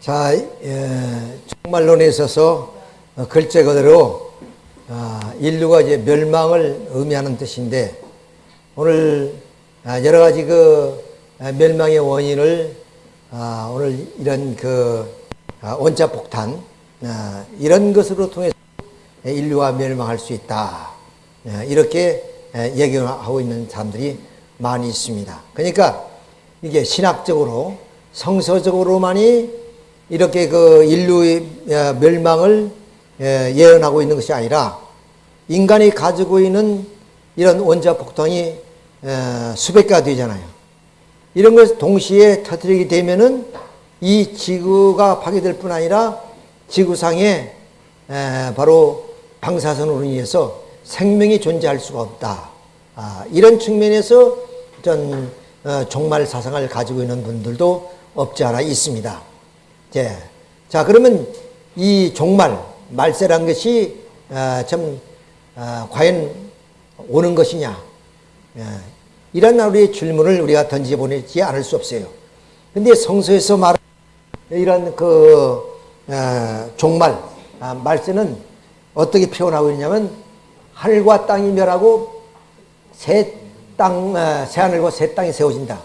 자, 예, 종말론에 있어서 어, 글자 그대로 아, 인류가 이제 멸망을 의미하는 뜻인데 오늘 아, 여러 가지 그 아, 멸망의 원인을 아, 오늘 이런 그 아, 원자 폭탄 아, 이런 것으로 통해서 인류가 멸망할 수 있다 아, 이렇게 에, 얘기하고 있는 사람들이 많이 있습니다. 그러니까 이게 신학적으로 성서적으로만이 이렇게 그 인류의 어, 멸망을 예, 예언하고 있는 것이 아니라 인간이 가지고 있는 이런 원자 폭탄이 어, 수백 개가 되잖아요. 이런 것을 동시에 터뜨리게 되면은 이 지구가 파괴될 뿐 아니라 지구상에 바로 방사선으로 인해서 생명이 존재할 수가 없다. 아, 이런 측면에서 전 어, 종말 사상을 가지고 있는 분들도 없지 않아 있습니다. 예. 자, 그러면 이 종말, 말세란 것이 어, 참 어, 과연 오는 것이냐? 예. 이런 우리의 질문을 우리가 던져보내지 않을 수 없어요. 근데 성서에서 말하는 이런 그 어, 종말, 아, 말세는 어떻게 표현하고 있냐면 하늘과 땅이 멸하고 새 땅, 새 하늘과 새 땅이 세워진다.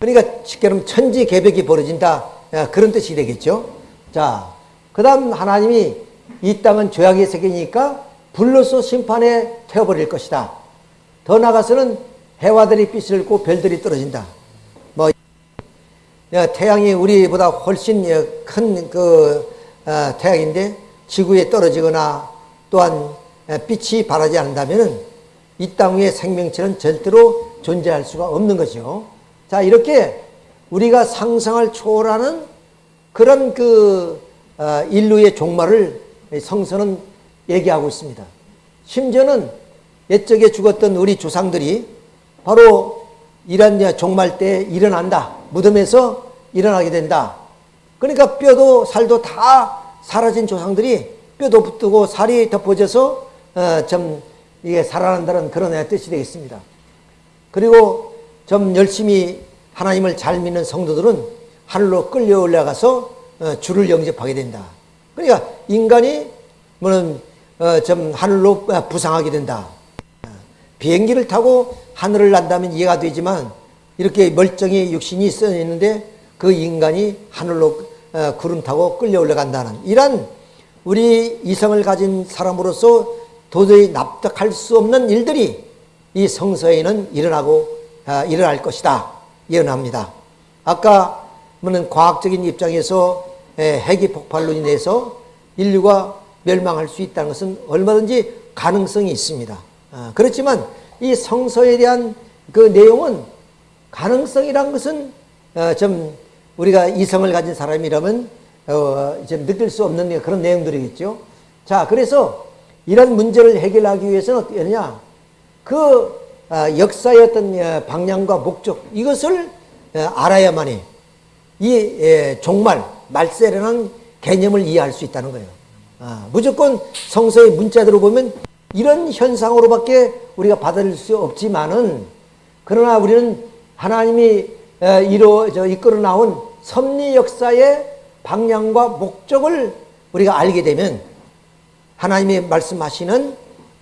그러니까 쉽게 말하면 천지 개벽이 벌어진다. 그런 뜻이 되겠죠. 자, 그 다음 하나님이 이 땅은 죄악의 세계니까 불로서 심판에 태워버릴 것이다. 더 나가서는 해와들이 빛을 잃고 별들이 떨어진다. 뭐 태양이 우리보다 훨씬 큰 그 태양인데 지구에 떨어지거나 또한 빛이 바라지 않는다면 이 땅 위에 생명체는 절대로 존재할 수가 없는 것이죠. 자 이렇게 우리가 상상을 초월하는 그런 그 인류의 종말을 성서는 얘기하고 있습니다. 심지어는 옛적에 죽었던 우리 조상들이 바로 이런 종말 때 일어난다. 무덤에서 일어나게 된다. 그러니까 뼈도 살도 다 사라진 조상들이 뼈도 붙고 살이 덮어져서 어, 좀 이게 살아난다는 그런 뜻이 되겠습니다. 그리고 좀 열심히 하나님을 잘 믿는 성도들은 하늘로 끌려 올라가서 어, 주를 영접하게 된다. 그러니까 인간이 뭐는 어, 좀 하늘로 부상하게 된다. 비행기를 타고 하늘을 난다면 이해가 되지만 이렇게 멀쩡히 육신이 있어 있는데 그 인간이 하늘로 어, 구름 타고 끌려 올라간다는 이런 우리 이성을 가진 사람으로서 도저히 납득할 수 없는 일들이 이 성서에는 일어나고 일어날 것이다. 예언합니다. 아까 뭐는 과학적인 입장에서 핵이 폭발로 인해서 인류가 멸망할 수 있다는 것은 얼마든지 가능성이 있습니다. 아, 그렇지만 이 성서에 대한 그 내용은 가능성이란 것은 어, 좀 우리가 이성을 가진 사람이라면 어, 좀 느낄 수 없는 그런 내용들이겠죠. 자, 그래서 이런 문제를 해결하기 위해서는 어떻게 하느냐? 그 아, 역사의 어떤 예, 방향과 목적 이것을 예, 알아야만이 이 예, 종말 말세라는 개념을 이해할 수 있다는 거예요. 아, 무조건 성서의 문자대로 보면 이런 현상으로밖에 우리가 받아들일 수 없지만은 그러나 우리는 하나님이 이루 저 이끌어 나온 섭리 역사의 방향과 목적을 우리가 알게 되면 하나님이 말씀하시는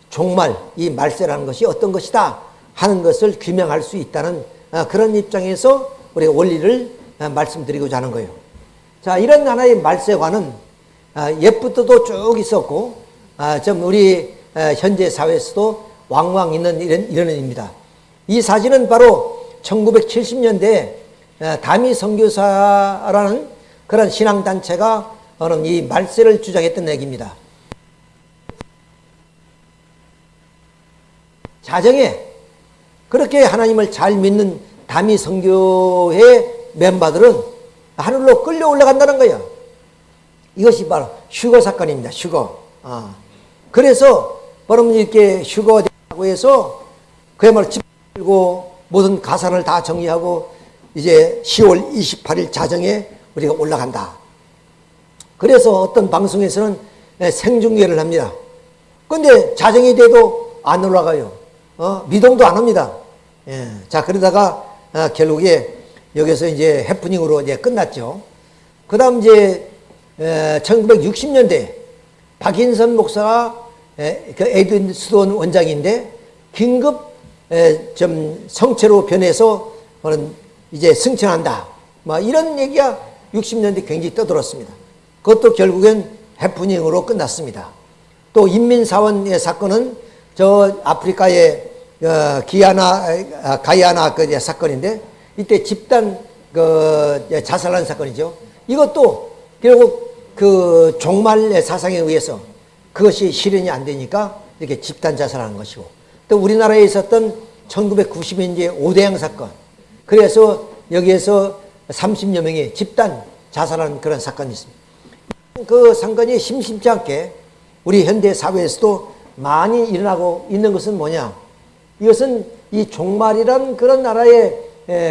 종말 이 말세라는 것이 어떤 것이다 하는 것을 규명할 수 있다는 어, 그런 입장에서 우리가 원리를 어, 말씀드리고자 하는 거예요. 자, 이런 하나의 말세관은 어, 옛부터도 쭉 있었고, 좀 우리 현재 사회에서도 왕왕 있는 이런, 이런 입니다. 이 사진은 바로 1970년대 다미 선교사라는 그런 신앙단체가 이 말세를 주장했던 얘기입니다. 자정에 그렇게 하나님을 잘 믿는 다미 성교의 멤버들은 하늘로 끌려 올라간다는 거예요. 이것이 바로 휴거 사건입니다. 휴거. 아. 그래서 여러분 이렇게 휴거하고 해서 그야말로 집 들고 모든 가산을 다 정리하고 이제 10월 28일 자정에 우리가 올라간다. 그래서 어떤 방송에서는 생중계를 합니다. 근데 자정이 돼도 안 올라가요. 어, 미동도 안 합니다. 예. 자, 그러다가 어, 결국에 여기서 이제 해프닝으로 이제 끝났죠. 그 다음 이제 1960년대 박인선 목사가 에, 그 에드윈 스톤 원장인데 긴급 에, 좀 성체로 변해서 이제 승천한다. 뭐 이런 얘기가 60년대 굉장히 떠들었습니다. 그것도 결국엔 해프닝으로 끝났습니다. 또 인민사원의 사건은 저 아프리카의 어, 기아나 아, 가이아나 그 사건인데 이때 집단 그 자살한 사건이죠. 이것도 결국 그 종말의 사상에 의해서 그것이 실현이 안 되니까 이렇게 집단 자살하는 것이고 또 우리나라에 있었던 1990년대 오대양 사건 그래서 여기에서 30여 명이 집단 자살하는 그런 사건이 있습니다. 그 사건이 심심치 않게 우리 현대 사회에서도 많이 일어나고 있는 것은 뭐냐? 이것은 이 종말이란 그런 나라의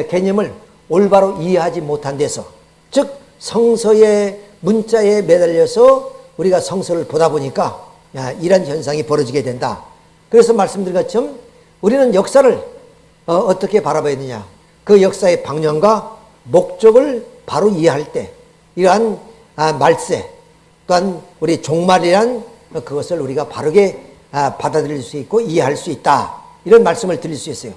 개념을 올바로 이해하지 못한 데서 즉 성서의 문자에 매달려서 우리가 성서를 보다 보니까 야, 이런 현상이 벌어지게 된다. 그래서 말씀드린 것처럼 우리는 역사를 어, 떻게 바라봐야 되냐. 그 역사의 방향과 목적을 바로 이해할 때 이러한 아, 말세 또한 우리 종말이란 그것을 우리가 바르게 아, 받아들일 수 있고 이해할 수 있다. 이런 말씀을 드릴 수 있어요.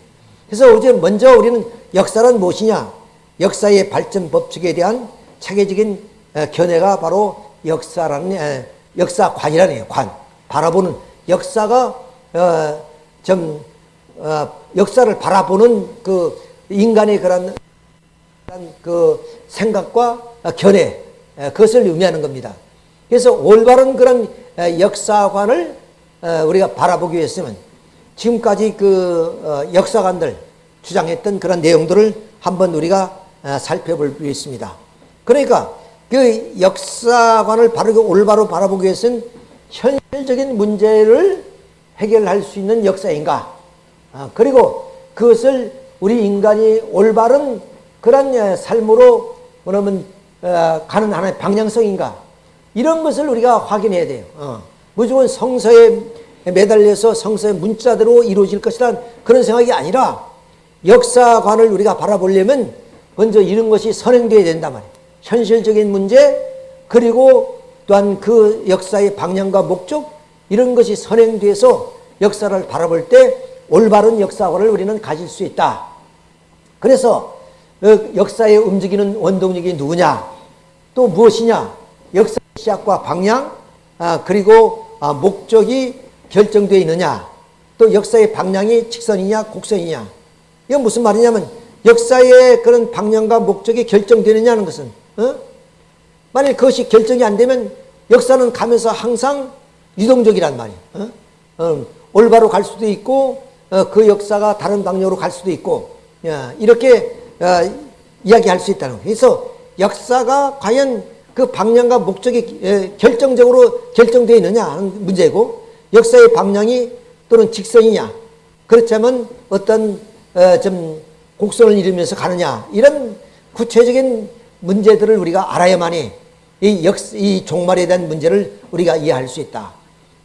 그래서 어제 먼저 우리는 역사란 무엇이냐? 역사의 발전 법칙에 대한 체계적인 견해가 바로 역사라는 역사관이라는 관 바라보는 역사가 어, 좀 어, 역사를 바라보는 그 인간의 그런 그 생각과 견해 그것을 의미하는 겁니다. 그래서 올바른 그런 역사관을 어, 우리가 바라보기 위해서는 지금까지 그 역사관들 주장했던 그런 내용들을 한번 우리가 살펴볼 필요 있습니다. 그러니까 그 역사관을 바르게 올바로 바라보기 위해서는 현실적인 문제를 해결할 수 있는 역사인가? 아, 그리고 그것을 우리 인간이 올바른 그런 삶으로 어, 가는 하나의 방향성인가? 이런 것을 우리가 확인해야 돼요. 어. 무조건 성서에 매달려서 성서의 문자대로 이루어질 것이란 그런 생각이 아니라 역사관을 우리가 바라보려면 먼저 이런 것이 선행되어야 된단 말이에요. 현실적인 문제 그리고 또한 그 역사의 방향과 목적 이런 것이 선행돼서 역사를 바라볼 때 올바른 역사관을 우리는 가질 수 있다. 그래서 그 역사에 움직이는 원동력이 누구냐? 또 무엇이냐? 역사 시작과 방향 아, 그리고 아, 목적이 결정되어 있느냐? 또 역사의 방향이 직선이냐 곡선이냐? 이건 무슨 말이냐면 역사의 그런 방향과 목적이 결정되느냐는 것은 어? 만약 그것이 결정이 안 되면 역사는 가면서 항상 유동적이란 말이에요. 어? 어, 올바로 갈 수도 있고 어, 그 역사가 다른 방향으로 갈 수도 있고 야, 이렇게 어, 이야기할 수 있다는 거예요. 그래서 역사가 과연 그 방향과 목적이 에, 결정적으로 결정되어 있느냐 하는 문제고 역사의 방향이 또는 직선이냐 그렇다면 어떤 어, 좀 곡선을 이루면서 가느냐 이런 구체적인 문제들을 우리가 알아야만이 이, 역, 이 종말에 대한 문제를 우리가 이해할 수 있다.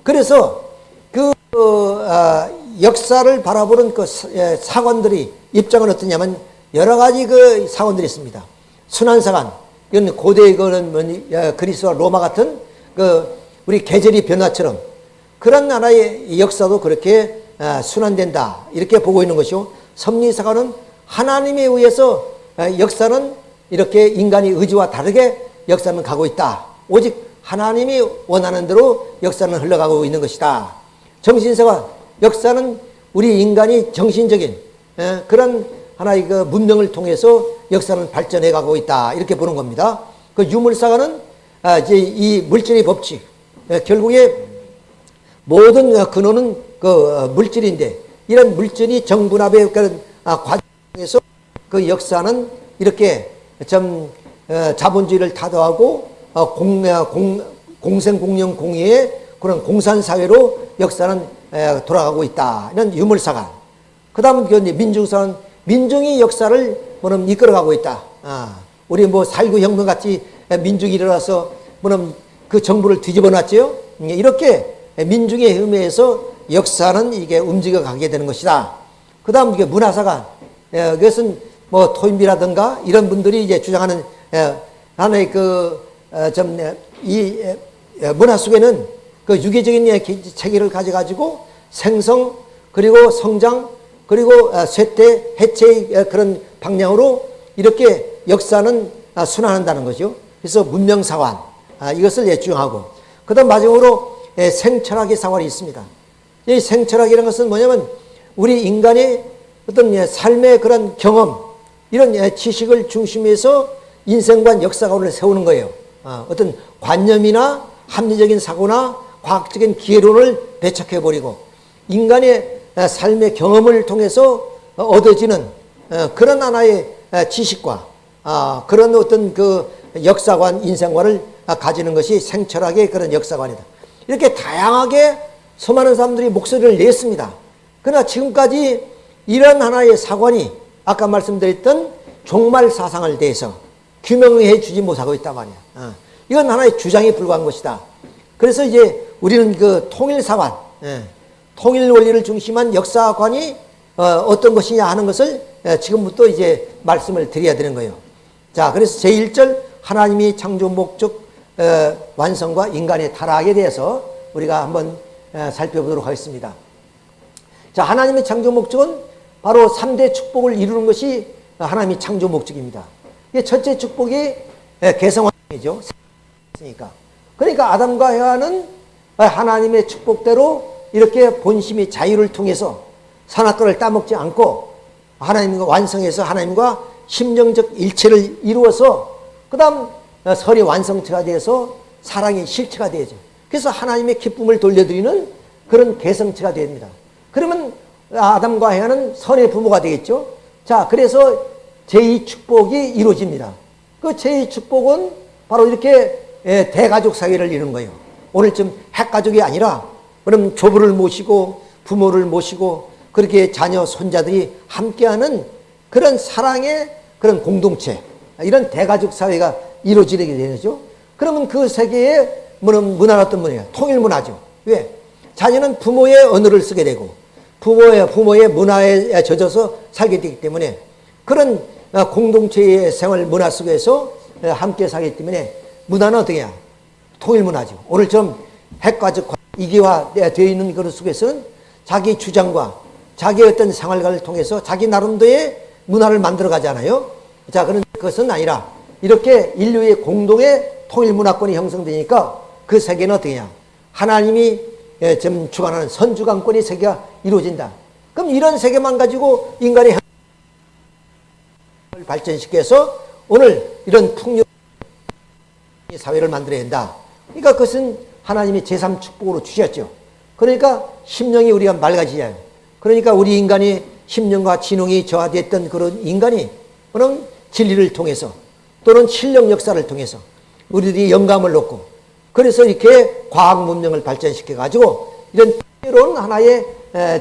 그래서 그 어, 역사를 바라보는 그 사관들이 입장은 어떠냐면 여러 가지 그 사관들이 있습니다. 순환사관, 이건 고대 그런 그리스와 로마 같은 그 우리 계절이 변화처럼 그런 나라의 역사도 그렇게 어, 순환된다 이렇게 보고 있는 것이고 섭리사관은 하나님에 의해서 어, 역사는 이렇게 인간의 의지와 다르게 역사는 가고 있다. 오직 하나님이 원하는 대로 역사는 흘러가고 있는 것이다. 정신세관, 역사는 우리 인간이 정신적인 에, 그런 하나의 그 문명을 통해서 역사는 발전해 가고 있다. 이렇게 보는 겁니다. 그 유물사관은 아, 이제 이 물질의 법칙, 에, 결국에 모든 근원은 그 어, 물질인데 이런 물질이 정분합의 그런 아, 과정에서 그 역사는 이렇게 좀 어, 자본주의를 타도하고 어, 공, 어, 공, 공생공영 공의의 그런 공산사회로 역사는 돌아가고 있다. 이런 유물사관. 그 다음은 그 민중사는 민중이 역사를 뭐는 이끌어가고 있다. 아, 우리 뭐 살구 혁명 같이 민중이 일어나서 뭐는 그 정부를 뒤집어 놨죠. 이렇게 민중의 힘에서 역사는 이게 움직여 가게 되는 것이다. 그 다음 이게 문화사관. 그것은 뭐 토인비라든가 이런 분들이 이제 주장하는 하나의 그좀이 문화 속에는 그 유기적인 예, 기- 체계를 가져가지고 생성 그리고 성장 그리고 어, 쇠퇴 해체의 어, 그런 방향으로 이렇게 역사는 아, 순환한다는 거죠. 그래서 문명사관 아, 이것을 예중하고 그다음 마지막으로 예, 생철학의 사관이 있습니다. 이 생철학이라는 것은 뭐냐면 우리 인간의 어떤 예, 삶의 그런 경험 이런 예, 지식을 중심에서 인생관 역사관을 세우는 거예요. 아, 어떤 관념이나 합리적인 사고나 과학적인 기회론을 배척해 버리고 인간의 아, 삶의 경험을 통해서 어, 얻어지는 어, 그런 하나의 아, 지식과 아, 그런 어떤 그 역사관, 인생관을 아, 가지는 것이 생철학의 그런 역사관이다. 이렇게 다양하게 수많은 사람들이 목소리를 냈습니다. 그러나 지금까지 이런 하나의 사관이 아까 말씀드렸던 종말 사상을 대해서 규명해 주지 못하고 있단 말이야. 어. 이건 하나의 주장에 불과한 것이다. 그래서 이제 우리는 그 통일사관, 예, 통일 원리를 중심한 역사관이 어, 떤 것이냐 하는 것을 예, 지금부터 이제 말씀을 드려야 되는 거예요. 자, 그래서 제1절 하나님이 창조 목적 어, 완성과 인간의 타락에 대해서 우리가 한번 어, 살펴보도록 하겠습니다. 자, 하나님의 창조 목적은 바로 3대 축복을 이루는 것이 하나님의 창조 목적입니다. 첫째 축복이 예. 있으니까. 그러니까 아담과 헤아는 하나님의 축복대로 이렇게 본심이 자유를 통해서 산악과를 따먹지 않고 하나님과 완성해서 하나님과 심정적 일체를 이루어서 그 다음 설이 완성체가 돼서 사랑이 실체가 되죠. 그래서 하나님의 기쁨을 돌려드리는 그런 개성체가 됩니다. 그러면 아담과 헤아는 선의 부모가 되겠죠. 자, 그래서 제2 축복이 이루어집니다. 그 제2 축복은 바로 이렇게 예, 대가족 사회를 이루는 거예요. 오늘쯤 핵가족이 아니라 그럼 조부를 모시고 부모를 모시고 그렇게 자녀 손자들이 함께하는 그런 사랑의 그런 공동체 이런 대가족 사회가 이루어지게 되죠. 그러면 그 세계의 문화는 어떤 문화예요? 통일 문화죠. 왜? 자녀는 부모의 언어를 쓰게 되고 부모의 부모의 문화에 젖어서 살게 되기 때문에 그런 공동체의 생활 문화 속에서 함께 살기 때문에 문화는 어떻게 해야? 통일 문화죠. 오늘처럼 핵가족 이기화되어 있는 그런 속에서는 자기 주장과 자기 어떤 생활관을 통해서 자기 나름대로의 문화를 만들어 가잖아요. 자, 그런 것은 아니라 이렇게 인류의 공동의 통일 문화권이 형성되니까 그 세계는 어떻게 냐 하나님이 좀 주관하는 선주관권의 세계가 이루어진다. 그럼 이런 세계만 가지고 인간의 발전시켜서 오늘 이런 풍요 사회를 만들어야 된다. 그러니까 그것은 하나님의 제3축복으로 주셨죠. 그러니까 심령이 우리가 맑아지잖아요. 그러니까 우리 인간이 심령과 진홍이 저하됐던 그런 인간이 그런 진리를 통해서 또는 실력 역사를 통해서 우리들이 영감을 얻고 그래서 이렇게 과학 문명을 발전시켜 가지고 이런 새로운 하나의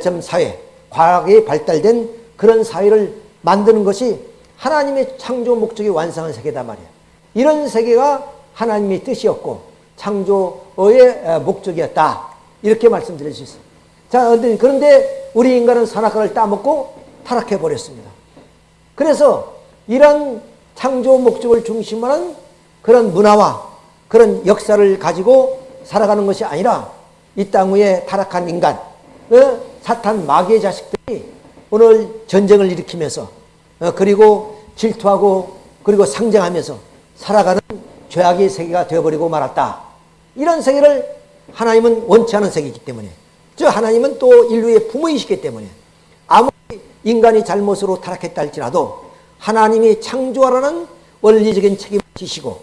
좀 사회, 과학이 발달된 그런 사회를 만드는 것이 하나님의 창조 목적이 완성한 세계단 말이에요. 이런 세계가 하나님의 뜻이었고 창조의 목적이었다. 이렇게 말씀드릴 수 있어요. 자, 그런데 우리 인간은 산악과를 따먹고 타락해 버렸습니다. 그래서 이런 창조 목적을 중심으로 하는 그런 문화와 그런 역사를 가지고 살아가는 것이 아니라 이 땅 위에 타락한 인간, 그 사탄 마귀의 자식들이 오늘 전쟁을 일으키면서 어, 그리고 질투하고 그리고 상정하면서 살아가는 죄악의 세계가 되어버리고 말았다. 이런 세계를 하나님은 원치 않은 세계이기 때문에 저 하나님은 또 인류의 부모이시기 때문에 아무리 인간이 잘못으로 타락했다 할지라도 하나님이 창조하라는 원리적인 책임을 지시고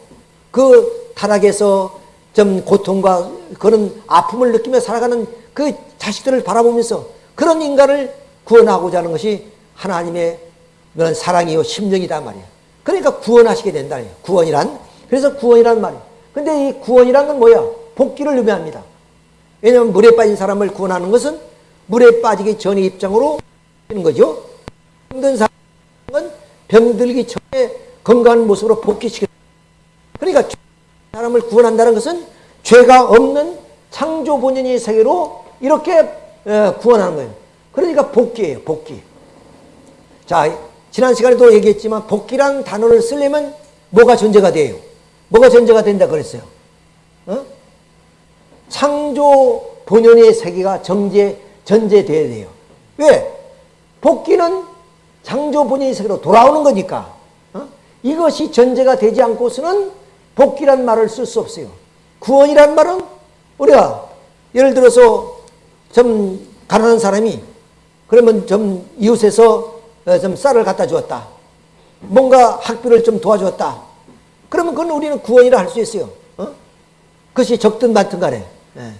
그 타락에서 좀 고통과 그런 아픔을 느끼며 살아가는 그 자식들을 바라보면서 그런 인간을 구원하고자 하는 것이 하나님의 그런 사랑이요 심령이다 말이야. 그러니까 구원하시게 된다. 구원이란 그래서 구원이란 말이야. 근데 이 구원이란 건 뭐야? 복귀를 의미합니다. 왜냐하면 물에 빠진 사람을 구원하는 것은 물에 빠지기 전의 입장으로 하는 거죠. 힘든 사람은 병들기 전에 건강한 모습으로 복귀시켜. 그러니까 사람을 구원한다는 것은 죄가 없는 창조 본연의 세계로 이렇게 구원하는 거예요. 그러니까 복귀예요, 복귀. 자, 지난 시간에도 얘기했지만 복귀란 단어를 쓰려면 뭐가 존재가 돼요? 뭐가 전제가 된다 그랬어요? 어? 창조 본연의 세계가 정제, 전제돼야 돼요. 왜? 복귀는 창조 본연의 세계로 돌아오는 거니까. 어? 이것이 전제가 되지 않고서는 복귀란 말을 쓸 수 없어요. 구원이란 말은 우리가 예를 들어서 좀 가난한 사람이 그러면 좀 이웃에서 어, 좀 쌀을 갖다 주었다. 뭔가 학비를 좀 도와주었다. 그러면 그건 우리는 구원이라 할 수 있어요. 어? 그것이 적든 많든 간에. 예.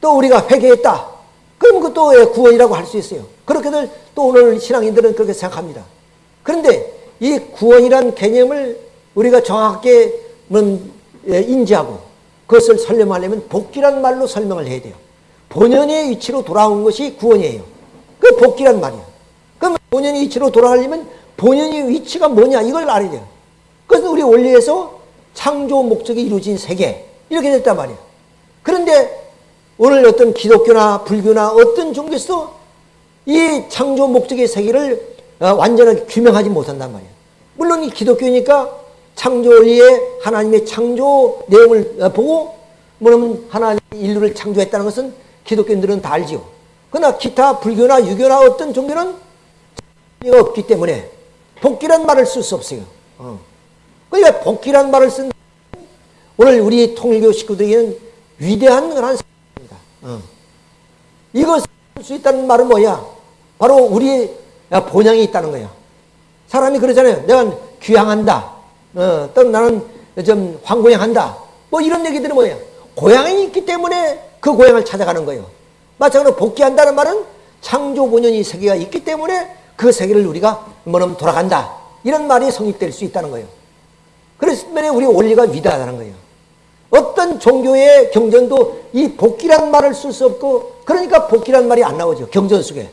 또 우리가 회개했다. 그럼 그것도 구원이라고 할 수 있어요. 그렇게들 또 오늘 신앙인들은 그렇게 생각합니다. 그런데 이 구원이란 개념을 우리가 정확하게 예, 인지하고 그것을 설명하려면 복귀란 말로 설명을 해야 돼요. 본연의 위치로 돌아온 것이 구원이에요. 그 복귀란 말이야. 그럼 본연의 위치로 돌아가려면 본연의 위치가 뭐냐 이걸 알아야 돼요. 그래서 우리 원리에서 창조 목적이 이루어진 세계 이렇게 됐단 말이에요. 그런데 오늘 어떤 기독교나 불교나 어떤 종교에서도 이 창조 목적의 세계를 어, 완전하게 규명하지 못한단 말이에요. 물론 이 기독교니까 창조 원리의 하나님의 창조 내용을 어, 보고 뭐냐면 하나님 인류를 창조했다는 것은 기독교인들은 다 알지요. 그러나 기타 불교나 유교나 어떤 종교는 가 없기 때문에 복귀란 말을 쓸 수 없어요. 어. 그러니까 복귀란 말을 쓴 오늘 우리 통일교 식구들에게는 위대한 그런 어. 이것을 쓸수 있다는 말은 뭐야? 바로 우리 본향이 있다는 거야. 사람이 그러잖아요. 내가 귀향한다. 어, 또 나는 좀 황고향한다. 뭐 이런 얘기들은 뭐야? 고향이 있기 때문에 그 고향을 찾아가는 거예요. 마찬가지로 복귀한다는 말은 창조 본연이 세계가 있기 때문에 그 세계를 우리가 뭐냐면 돌아간다. 이런 말이 성립될 수 있다는 거예요. 그래서 우리 원리가 위대하다는 거예요. 어떤 종교의 경전도 이 복귀란 말을 쓸 수 없고 그러니까 복귀란 말이 안 나오죠. 경전 속에.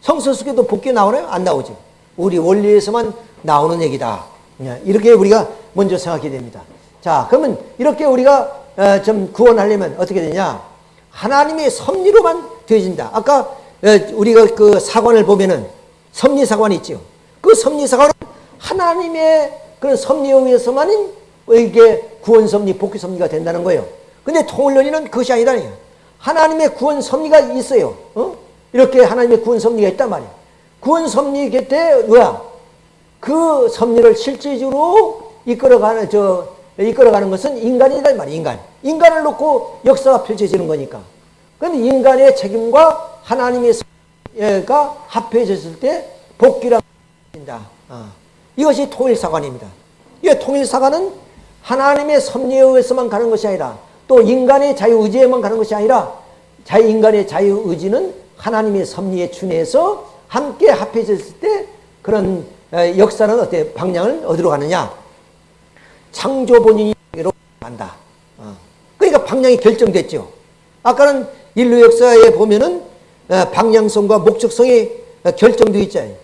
성서 속에도 복귀 나오나요? 안 나오죠. 우리 원리에서만 나오는 얘기다. 예, 이렇게 우리가 먼저 생각해야 됩니다. 자, 그러면 이렇게 우리가 어, 좀 구원하려면 어떻게 되냐? 하나님의 섭리로만 되어진다. 아까 어, 우리가 그 사관을 보면은 섭리사관이 있죠. 그 섭리사관은 하나님의 그런 섭리에 의해서만 이게 구원 섭리, 복귀 섭리가 된다는 거예요. 근데 통일론리는 그것이 아니라니요. 하나님의 구원 섭리가 있어요. 어? 이렇게 하나님의 구원 섭리가 있단 말이에요. 구원 섭리 곁에 뭐야? 그 섭리를 실질적으로 이끌어가는 저 이끌어가는 것은 인간이다 말이에요. 인간. 인간을 놓고 역사가 펼쳐지는 거니까. 그런데 인간의 책임과 하나님의 가 합해졌을 때 복귀라 합니다. 어. 이것이 통일사관입니다. 이 통일사관은 하나님의 섭리에 의해서만 가는 것이 아니라 또 인간의 자유의지에만 가는 것이 아니라 자유 인간의 자유의지는 하나님의 섭리에 준해서 함께 합해졌을 때 그런 역사는 어때 방향을 어디로 가느냐? 창조 본인으로 간다. 어. 그러니까 방향이 결정됐죠. 아까는 인류 역사에 보면은 어, 방향성과 목적성이 결정되어 있잖아요.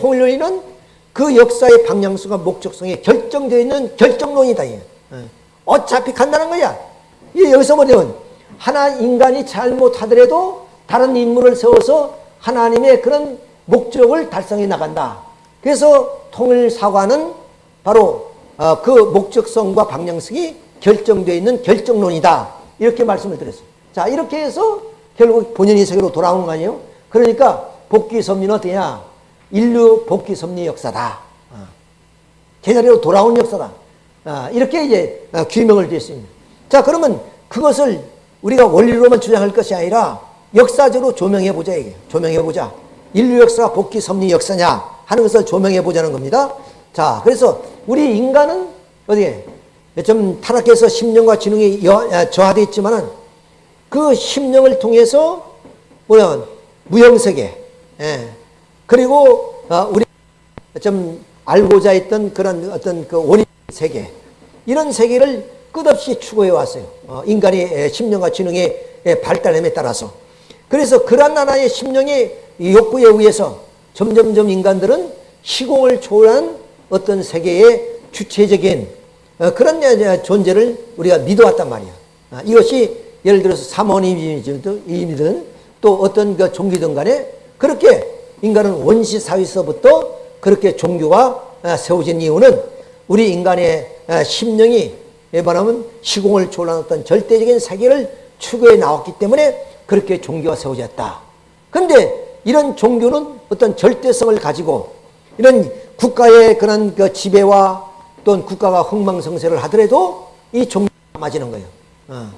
통일론이는 그 역사의 방향성과 목적성이 결정되어 있는 결정론이다. 어. 어차피 간다는 거야. 여기서 뭐냐면 하나 인간이 잘못하더라도 다른 인물을 세워서 하나님의 그런 목적을 달성해 나간다. 그래서 통일사관은 바로 어, 그 목적성과 방향성이 결정되어 있는 결정론이다. 이렇게 말씀을 드렸어요. 자, 이렇게 해서 결국 본연의 세계로 돌아오는 거 아니에요? 그러니까 복귀 섭리는 어떠냐? 인류 복귀 섭리 역사다. 어. 제자리로 돌아온 역사다. 어, 이렇게 이제 어, 규명을 드렸습니다. 자, 그러면 그것을 우리가 원리로만 주장할 것이 아니라 역사적으로 조명해 보자 이게 조명해 보자. 인류 역사가 복귀 섭리 역사냐 하는 것을 조명해 보자는 겁니다. 자, 그래서 우리 인간은 어디에 좀 타락해서 심령과 지능이 저하되어 있지만은 그 심령을 통해서 뭐야 무형세계 예. 그리고 어, 우리 좀 알고자 했던 그런 어떤 그 원인 세계 이런 세계를 끝없이 추구해 왔어요. 어, 인간의 심령과 지능의 발달함에 따라서 그래서 그런 하나의 심령의 욕구에 의해서 점점점 인간들은 시공을 초월한 어떤 세계의 주체적인 어, 그런 존재를 우리가 믿어왔단 말이야. 아, 이것이 예를 들어서 사모님이든 또 어떤 그 종교든 간에 그렇게 인간은 원시 사회에서부터 그렇게 종교가 아, 세워진 이유는 우리 인간의 어, 심령이 말하면 시공을 어떤 절대적인 세계를 추구해 나왔기 때문에 그렇게 종교가 세워졌다. 그런데 이런 종교는 어떤 절대성을 가지고 이런 국가의 그런 그 지배와 또는 국가가 흥망성쇠를 하더라도 이 종교가 맞이는 거예요. 어.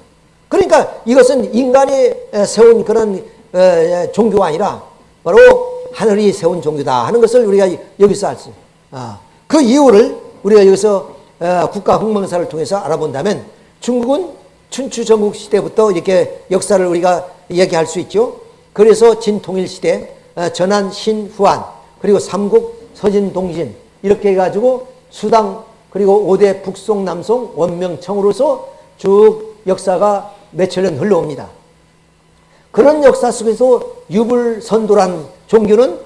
그러니까 이것은 인간이 세운 그런 어, 종교가 아니라 바로 하늘이 세운 종교다 하는 것을 우리가 여기서 알 수. 아, 그 이유를 우리가 여기서 어, 국가 흥망사를 통해서 알아본다면 중국은 춘추 전국 시대부터 이렇게 역사를 우리가 얘기할 수 있죠. 그래서 진통일 시대, 어, 전한, 신, 후한, 그리고 삼국, 서진, 동진 이렇게 해가지고 수당 그리고 오대 북송, 남송, 원명청으로서 쭉 역사가 몇천 년 흘러옵니다. 그런 역사 속에서 유불선도란 종교는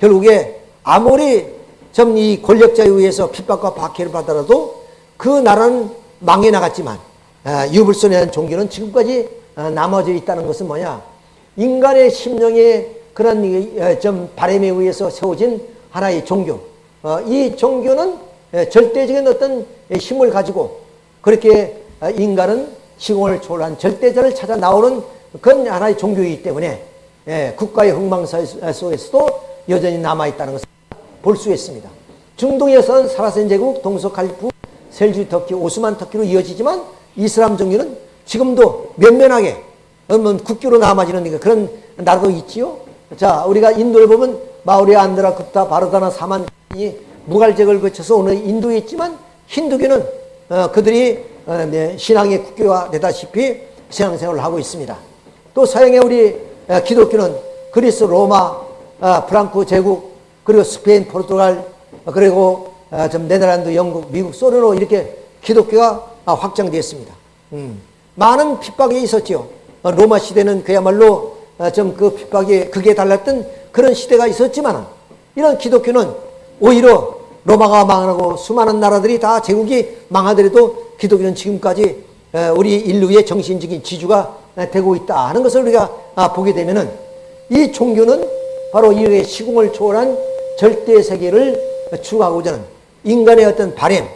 결국에 아무리 좀 이 권력자에 의해서 핍박과 박해를 받더라도 그 나라는 망해 나갔지만 아, 유불선이라는 종교는 지금까지 아, 남아져 있다는 것은 뭐냐? 인간의 심령의 그런 어, 좀 바람에 의해서 세워진 하나의 종교. 어, 이 종교는 절대적인 어떤 힘을 가지고 그렇게 어, 인간은 시공을 초월한 절대자를 찾아 나오는 그건 하나의 종교이기 때문에 예, 국가의 흥망사 속에서도 여전히 남아있다는 것을 볼 수 있습니다. 중동에서는 사라센 제국, 동서 칼리프, 셀주 터키, 오스만 터키로 이어지지만 이슬람 종교는 지금도 면면하게 국교로 남아지는 그런 나라도 있지요. 자, 우리가 인도를 보면 마우리아, 안드라, 급타, 바르다나, 사만 이 무갈잭을 거쳐서 오늘 인도에 있지만 힌두교는 어, 그들이 어, 네, 신앙의 국교가 되다시피 신앙생활을 하고 있습니다. 또 서양의 우리 어, 기독교는 그리스, 로마, 어, 프랑크 제국, 그리고 스페인, 포르투갈, 어, 그리고 좀 네덜란드, 영국, 미국, 소련으로 이렇게 기독교가 확장되었습니다. 음. 많은 핍박이 있었죠. 로마 시대는 그야말로 좀 그 핍박이 극에 달랐던 그런 시대가 있었지만 이런 기독교는 오히려 로마가 망하고 수많은 나라들이 다 제국이 망하더라도 기독교는 지금까지 우리 인류의 정신적인 지주가 되고 있다 하는 것을 우리가 아, 보게 되면은 이 종교는 바로 이 시공을 초월한 절대 세계를 추구하고자 하는 인간의 어떤 바램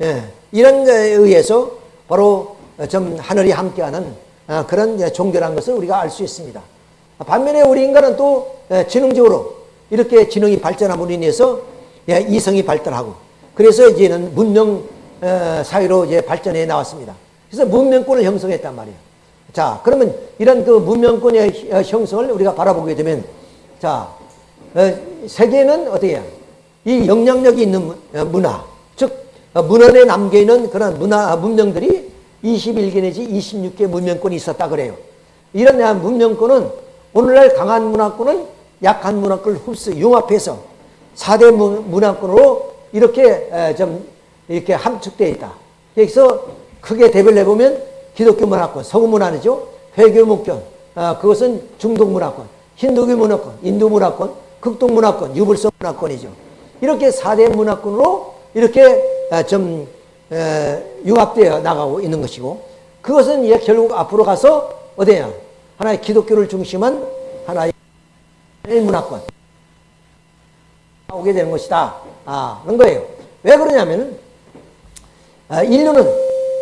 예, 이런 것에 의해서 바로 좀 하늘이 함께하는 아, 그런 종교라는 것을 우리가 알 수 있습니다. 반면에 우리 인간은 또 지능적으로 이렇게 지능이 발전함으로 인해서 이성이 발달하고 그래서 이제는 문명 사회로 이제 발전해 나왔습니다. 그래서 문명권을 형성했단 말이에요. 자, 그러면 이런 그 문명권의 형성을 우리가 바라보게 되면, 자, 어, 세계는 어떻게 해요? 이 영향력이 있는 어, 문화, 즉, 어, 문헌에 남겨 있는 그런 문화, 문명들이 21개 내지 26개 문명권이 있었다 그래요. 이런 문명권은 오늘날 강한 문화권은 약한 문화권을 흡수, 융합해서 4대 문화권으로 이렇게 좀 이렇게 함축되어 있다. 여기서 크게 대별을 해보면 기독교 문화권, 서구 문화죠. 회교 목견, 아, 그것은 중동 문화권, 힌두교 문화권, 인도 문화권, 극동 문화권, 유불성 문화권이죠. 이렇게 4대 문화권으로 이렇게 아, 좀 에, 융합되어 나가고 있는 것이고 그것은 이제 결국 앞으로 가서 어디냐 하나의 기독교를 중심한 하나의 문화권 오게 되는 것이다. 아, 그런 거예요. 왜 그러냐면은 아, 인류는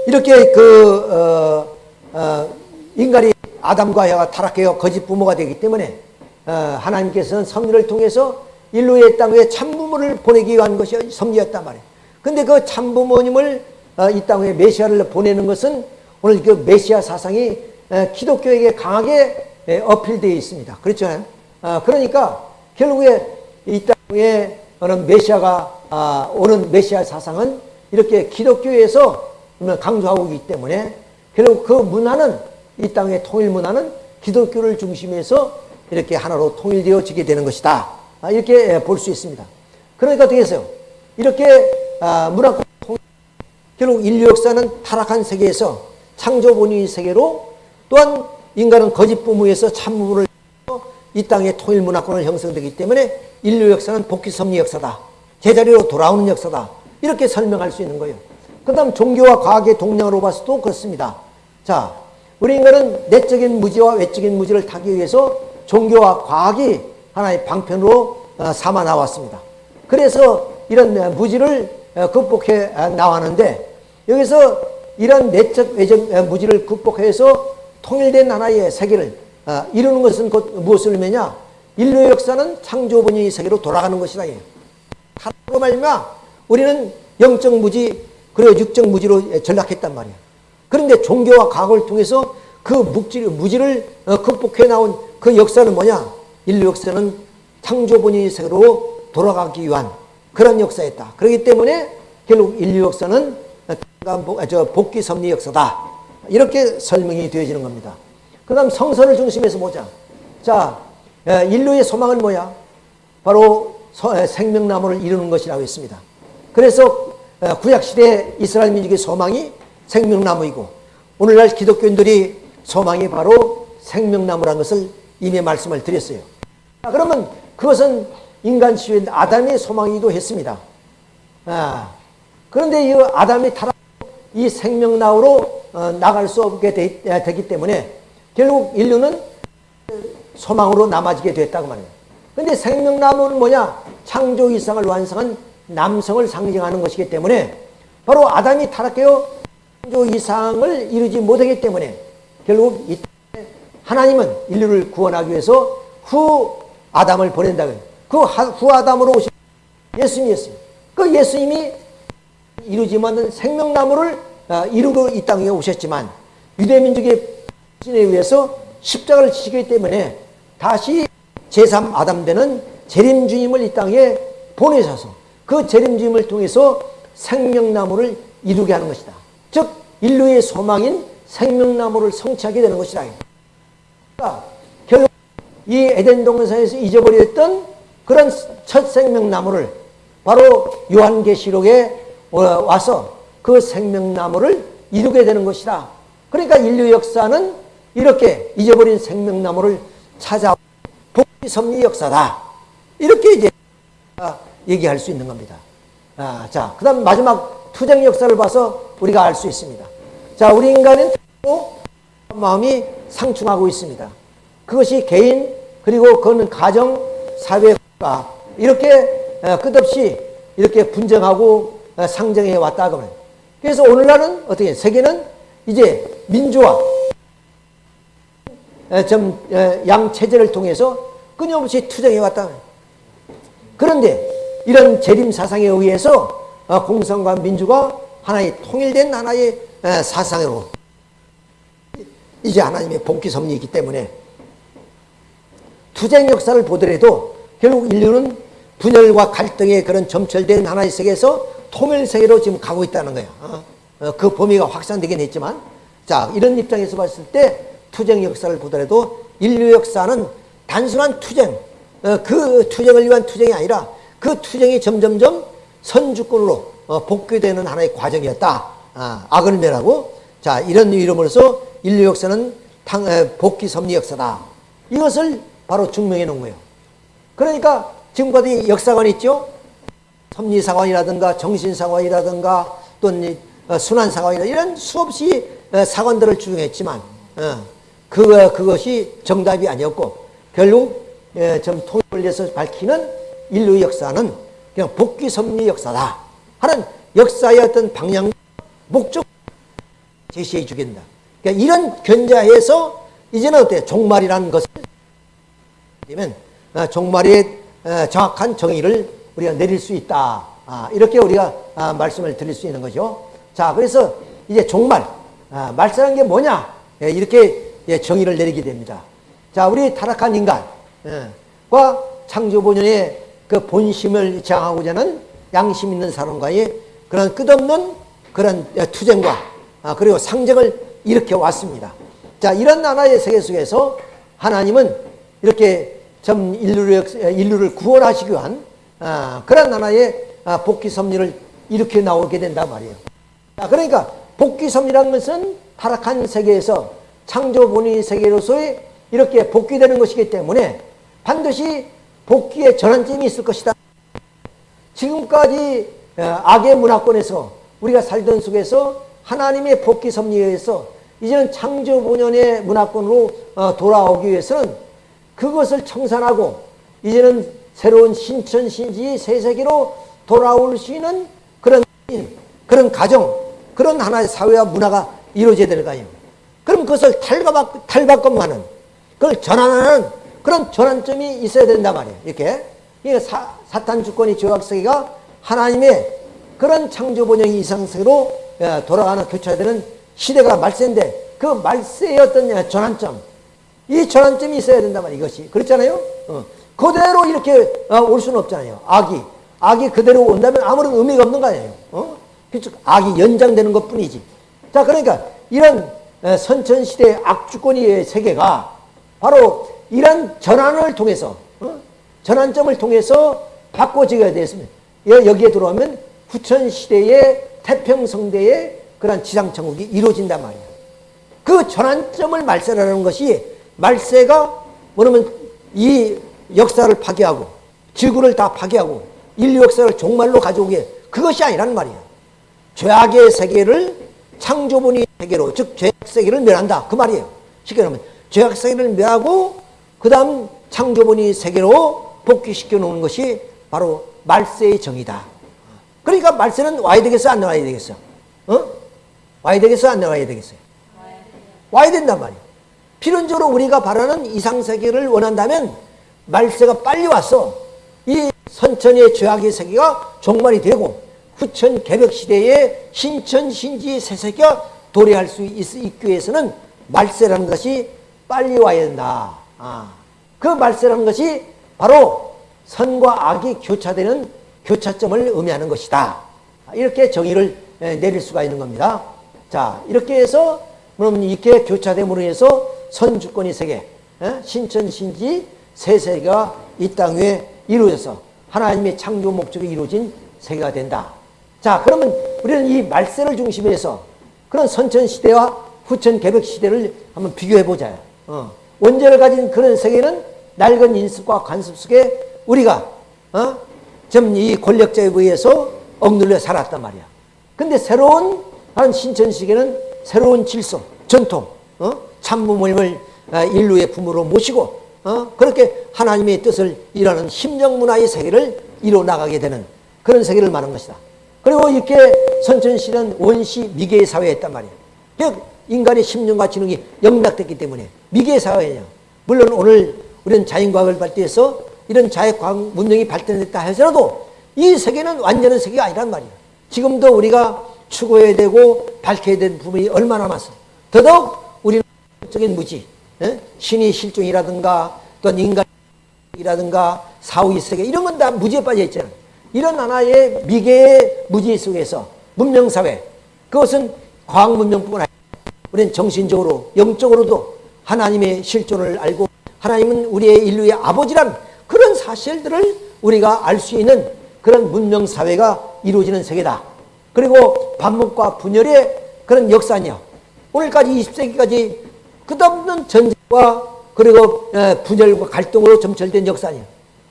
이렇게 그 어, 어, 인간이 아담과 여가 타락해요 거짓 부모가 되기 때문에 어, 하나님께서는 섭리를 통해서 인류의 땅에 참부모를 보내기 위한 것이 섭리였단 말이에요. 근데 그 참부모님을 어, 이 땅에 메시아를 보내는 것은 오늘 그 메시아 사상이 어, 기독교에게 강하게 에, 어필되어 있습니다. 그렇잖아요. 어, 그러니까 결국에 이 땅에 오는 메시아가 아, 오는 메시아 사상은 이렇게 기독교에서 강조하고 있기 때문에 결국 그 문화는 이 땅의 통일 문화는 기독교를 중심해서 이렇게 하나로 통일되어지게 되는 것이다. 아, 이렇게 볼 수 있습니다. 그러니까 어떻게 했어요? 이렇게 아, 문화권 결국 인류 역사는 타락한 세계에서 창조 본의 세계로 또한 인간은 거짓 부모에서 참부를 이 땅의 통일 문화권을 형성되기 때문에 인류 역사는 복귀 섭리 역사다. 제자리로 돌아오는 역사다. 이렇게 설명할 수 있는 거예요. 그 다음 종교와 과학의 동량으로 봐서도 그렇습니다. 자, 우리 인간은 내적인 무지와 외적인 무지를 타기 위해서 종교와 과학이 하나의 방편으로 어, 삼아 나왔습니다. 그래서 이런 무지를 어, 극복해 아, 나왔는데 여기서 이런 내적 외적 어, 무지를 극복해서 통일된 하나의 세계를 아, 이루는 것은 곧 무엇을 의미냐? 인류의 역사는 창조분의 세계로 돌아가는 것이다. 하나로 말미암아 우리는 영적 무지 그리고 육적 무지로 전락했단 말이야. 그런데 종교와 과학을 통해서 그 묵지, 무지를 어, 극복해 나온 그 역사는 뭐냐? 인류 역사는 창조분의 세계로 돌아가기 위한 그런 역사였다. 그렇기 때문에 결국 인류 역사는 저 복귀 섭리 역사다. 이렇게 설명이 되어지는 겁니다. 그 다음 성선을 중심해서 보자. 자, 인류의 소망은 뭐야? 바로 생명나무를 이루는 것이라고 했습니다. 그래서 구약시대 이스라엘 민족의 소망이 생명나무이고 오늘날 기독교인들이 소망이 바로 생명나무라는 것을 이미 말씀을 드렸어요. 그러면 그것은 인간 시인 아담의 소망이기도 했습니다. 아, 그런데 이 아담이 타락 이 생명나무로 어, 나갈 수 없게 되, 기 때문에 결국 인류는 소망으로 남아지게 됐다고 말이에요. 근데 생명나무는 뭐냐? 창조 이상을 완성한 남성을 상징하는 것이기 때문에 바로 아담이 타락해요. 창조 이상을 이루지 못하기 때문에 결국 이 하나님은 인류를 구원하기 위해서 후 아담을 보낸다고요. 그후 아담으로 오신 예수님이었어요. 그 예수님이 이루지 못한 생명나무를 아, 이루고 이 땅에 오셨지만 유대민족의 신에 의해서 십자가를 지시기 때문에 다시 제3 아담 되는 재림 주님을 이 땅에 보내셔서 그 재림 주님을 통해서 생명나무를 이루게 하는 것이다. 즉 인류의 소망인 생명나무를 성취하게 되는 것이다. 그러니까 결국 이 에덴 동산에서 잊어버렸던 그런 첫 생명나무를 바로 요한계시록에 와서 그 생명나무를 이루게 되는 것이다. 그러니까 인류 역사는 이렇게 잊어버린 생명나무를 찾아 복귀 섭리 역사다. 이렇게 이제 얘기할 수 있는 겁니다. 아, 자, 그 다음 마지막 투쟁 역사를 봐서 우리가 알 수 있습니다. 자, 우리 인간은 마음이 상충하고 있습니다. 그것이 개인, 그리고 그거는 가정, 사회, 국가, 이렇게 끝없이 이렇게 분쟁하고 상정해 왔다 그러면. 그래서 오늘날은 어떻게, 세계는 이제 민주화, 좀 양 체제를 통해서 끊임없이 투쟁해 왔다. 그런데 이런 재림 사상에 의해서 어, 공산과 민주가 하나의 통일된 하나의 사상으로 이제 하나님의 복귀 섭리이기 때문에 투쟁 역사를 보더라도 결국 인류는 분열과 갈등의 그런 점철된 하나의 세계에서 통일 세계로 지금 가고 있다는 거예요. 어? 어, 그 범위가 확산되긴 했지만 자 이런 입장에서 봤을 때 투쟁 역사를 보더라도 인류 역사는 단순한 투쟁 그 투쟁을 위한 투쟁이 아니라 그 투쟁이 점점점 선주권으로 어, 복귀되는 하나의 과정이었다. 아, 악을 멸하고 자 이런 이름으로서 인류 역사는 탕, 복귀 섭리 역사다. 이것을 바로 증명해 놓은 거예요. 그러니까 지금까지 역사관 있죠? 섭리사관이라든가 정신사관이라든가 또는 어, 순환사관이라 이런 수없이 어, 사관들을 주장했지만 그, 그것이 정답이 아니었고 결국 좀 통일을 위해서 밝히는 인류 역사는 그냥 복귀 섭리 역사다 하는 역사의 어떤 방향, 목적 제시해 주겠다. 그러니까 이런 견자에서 이제는 어때 종말이라는 것을 되면 어, 종말의 어, 정확한 정의를 우리가 내릴 수 있다. 아, 이렇게 우리가 아, 말씀을 드릴 수 있는 거죠. 자, 그래서 이제 종말 아, 말씀한 게 뭐냐? 예, 이렇게 예, 정의를 내리게 됩니다. 자, 우리 타락한 인간과 예, 창조 본연의 그 본심을 장하고자 하는 양심 있는 사람과의 그런 끝없는 그런 투쟁과 아, 그리고 상정을 일으켜 왔습니다. 자, 이런 나라의 세계 속에서 하나님은 이렇게 전 인류를, 인류를 구원하시기 위한 아, 그런 나라의 아, 복귀 섭리를 일으켜 나오게 된단 말이에요. 자, 그러니까 복귀 섭리라는 것은 타락한 세계에서 창조 본인 세계로서의 이렇게 복귀되는 것이기 때문에 반드시 복귀의 전환점이 있을 것이다. 지금까지 어, 악의 문화권에서 우리가 살던 속에서 하나님의 복귀 섭리에 의해서 이제는 창조 본연의 문화권으로 어, 돌아오기 위해서는 그것을 청산하고 이제는 새로운 신천 신지 새 세계로 돌아올 수 있는 그런 그런 가정, 그런 하나의 사회와 문화가 이루어져야 될거 아니에요. 그럼 그것을 탈바꿈, 탈바꿈하는, 그걸 전환하는 그런 전환점이 있어야 된단 말이에요. 이렇게. 이게 사, 사탄 주권이 죄악세계가 하나님의 그런 창조 번영이 이상세로 예, 돌아가는 교차되는 시대가 말세인데 그 말세의 어떤 전환점, 이 전환점이 있어야 된단 말이에요. 이것이. 그렇잖아요? 어. 그대로 이렇게 어, 올 수는 없잖아요. 악이. 악이 그대로 온다면 아무런 의미가 없는 거 아니에요. 어? 그렇죠. 악이 연장되는 것 뿐이지. 자, 그러니까 이런 선천시대의 악주권의 세계가 바로 이런 전환을 통해서, 어? 전환점을 통해서 바꿔지게 되었습니다. 여기에 들어오면 후천시대의 태평성대의 그런 지상천국이 이루어진단 말이에요. 그 전환점을 말세라는 것이 말세가 뭐냐면 이 역사를 파괴하고 지구를 다 파괴하고 인류 역사를 종말로 가져오게 그것이 아니란 말이에요. 죄악의 세계를 창조본의 세계로 즉 죄악 세계를 멸한다 그 말이에요. 쉽게 말하면 죄악 세계를 멸하고 그 다음 창조본의 세계로 복귀시켜 놓는 것이 바로 말세의 정이다. 그러니까 말세는 와야 되겠어 안 와야 되겠어? 어? 와야 되겠어 안 와야 되겠어요? 와야 된단 말이에요. 필연적으로 우리가 바라는 이상세계를 원한다면 말세가 빨리 왔어. 이 선천의 죄악의 세계가 종말이 되고 후천 개벽 시대의 신천 신지 새세계가 도래할 수 있, 있기 위해서는 말세라는 것이 빨리 와야 된다. 아, 그 말세라는 것이 바로 선과 악이 교차되는 교차점을 의미하는 것이다. 이렇게 정의를 내릴 수가 있는 겁니다. 자, 이렇게 해서 그럼 이렇게 교차됨으로 해서 선주권이 세계, 신천 신지 세 세계가 이 땅 위에 이루어져서 하나님의 창조 목적이 이루어진 세계가 된다. 자, 그러면 우리는 이 말세를 중심해서 그런 선천 시대와 후천 개벽 시대를 한번 비교해 보자. 어. 원죄를 가진 그런 세계는 낡은 인습과 관습 속에 우리가 어? 좀이 권력자에 의해서 억눌려 살았단 말이야. 근데 새로운 한 신천 시계는 새로운 질서, 전통, 어? 참부모님을 아, 인류의 부모로 모시고 어? 그렇게 하나님의 뜻을 일하는 심령 문화의 세계를 이뤄 나가게 되는 그런 세계를 말하는 것이다. 그리고 이렇게 선천시는 원시 미개의 사회였단 말이에요. 인간의 심령과 지능이 영락됐기 때문에 미개의 사회냐. 물론 오늘 우리는 자연과학을 발달해서 이런 자연과학 문명이 발전했다 하더라도 이 세계는 완전한 세계가 아니란 말이에요. 지금도 우리가 추구해야 되고 밝혀야 되는 부분이 얼마나 많았어. 더더욱 우리는 적인 무지, 예? 신의 실종이라든가 또 인간이라든가 사후의 세계 이런 건 다 무지에 빠져 있잖아. 이런 하나의 미개의 무지 속에서 문명사회 그것은 과학 문명뿐만 아니라 우리는 정신적으로 영적으로도 하나님의 실존을 알고 하나님은 우리의 인류의 아버지란 그런 사실들을 우리가 알 수 있는 그런 문명사회가 이루어지는 세계다. 그리고 반목과 분열의 그런 역사냐. 오늘까지 20세기까지 끝없는 전쟁과 그리고 분열과 갈등으로 점철된 역사냐.